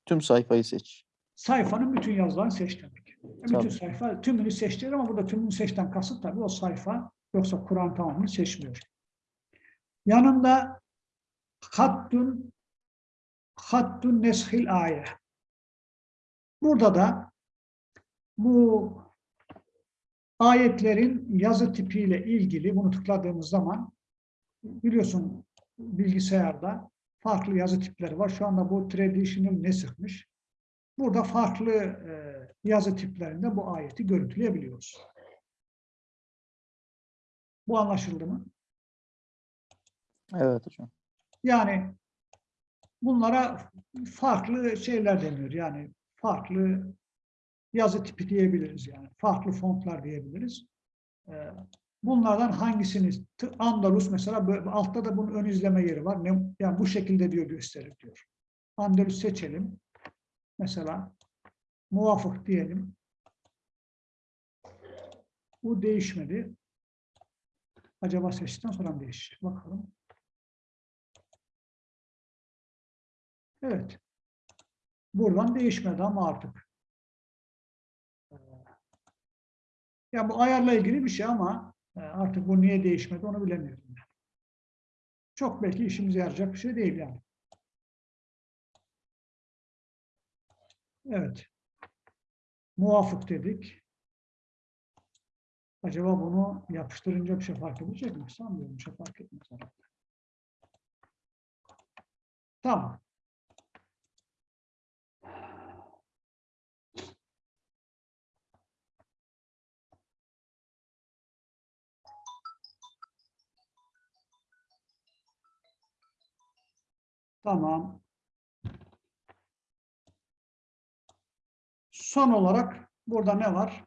Speaker 2: Tüm sayfayı seç.
Speaker 1: Sayfanın bütün yazılarını seç demek. Bütün
Speaker 2: Tabii.
Speaker 1: sayfa tümünü seç diyor ama burada tümünü seçten kasıt tabii o sayfa yoksa Kur'an tamamını seçmiyor. Yanında hattun hattun neshil ayet. Burada da bu ayetlerin yazı tipiyle ilgili bunu tıkladığımız zaman biliyorsun bilgisayarda farklı yazı tipleri var. Şu anda bu traditional nesihmiş. Burada farklı e, yazı tiplerinde bu ayeti görüntüleyebiliyoruz. Bu anlaşıldı mı?
Speaker 2: Evet hocam.
Speaker 1: Yani bunlara farklı şeyler deniyor. Yani farklı yazı tipi diyebiliriz yani. Farklı fontlar diyebiliriz. Ee, Bunlardan hangisini Andalus mesela böyle, altta da bunun ön izleme yeri var. Ne, yani bu şekilde diyor gösterir diyor. Andalus seçelim. Mesela muvafık diyelim. Bu değişmedi. Acaba seçtikten sonra mı değişecek? Bakalım. Evet. Buradan değişmedi ama artık. Ee, Ya bu ayarla ilgili bir şey ama e, artık bu niye değişmedi onu bilemiyorum. Çok belki işimize yarayacak bir şey değil yani. Evet. Muvafık dedik. Acaba bunu yapıştırınca bir şey fark edecek mi? Sanmıyorum bir şey fark etmez. Tamam. Tamam. Son olarak burada ne var?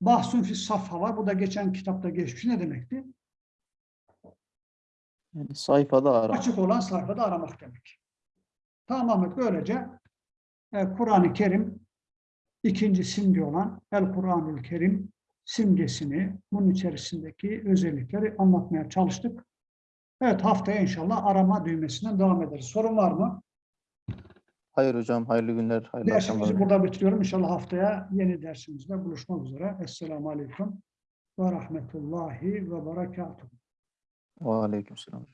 Speaker 1: Bahsun fi safha var. Bu da geçen kitapta geçmiş. Ne demekti?
Speaker 2: Yani sayfada ara.
Speaker 1: Açık olan sayfada aramak demek. Tamamen böylece e, Kur'an-ı Kerim ikinci simge olan El Kur'an-ı Kerim simgesini, bunun içerisindeki özellikleri anlatmaya çalıştık. Evet haftaya inşallah arama düğmesinden devam ederiz. Sorun var mı?
Speaker 2: Hayır hocam, hayırlı günler, hayırlı
Speaker 1: Dersimizi
Speaker 2: akşamlar.
Speaker 1: burada bitiriyorum. İnşallah haftaya yeni dersimizde buluşmak üzere. Esselamu Aleyküm ve Rahmetullahi ve Berekatuhu.
Speaker 2: Ve aleykümselam.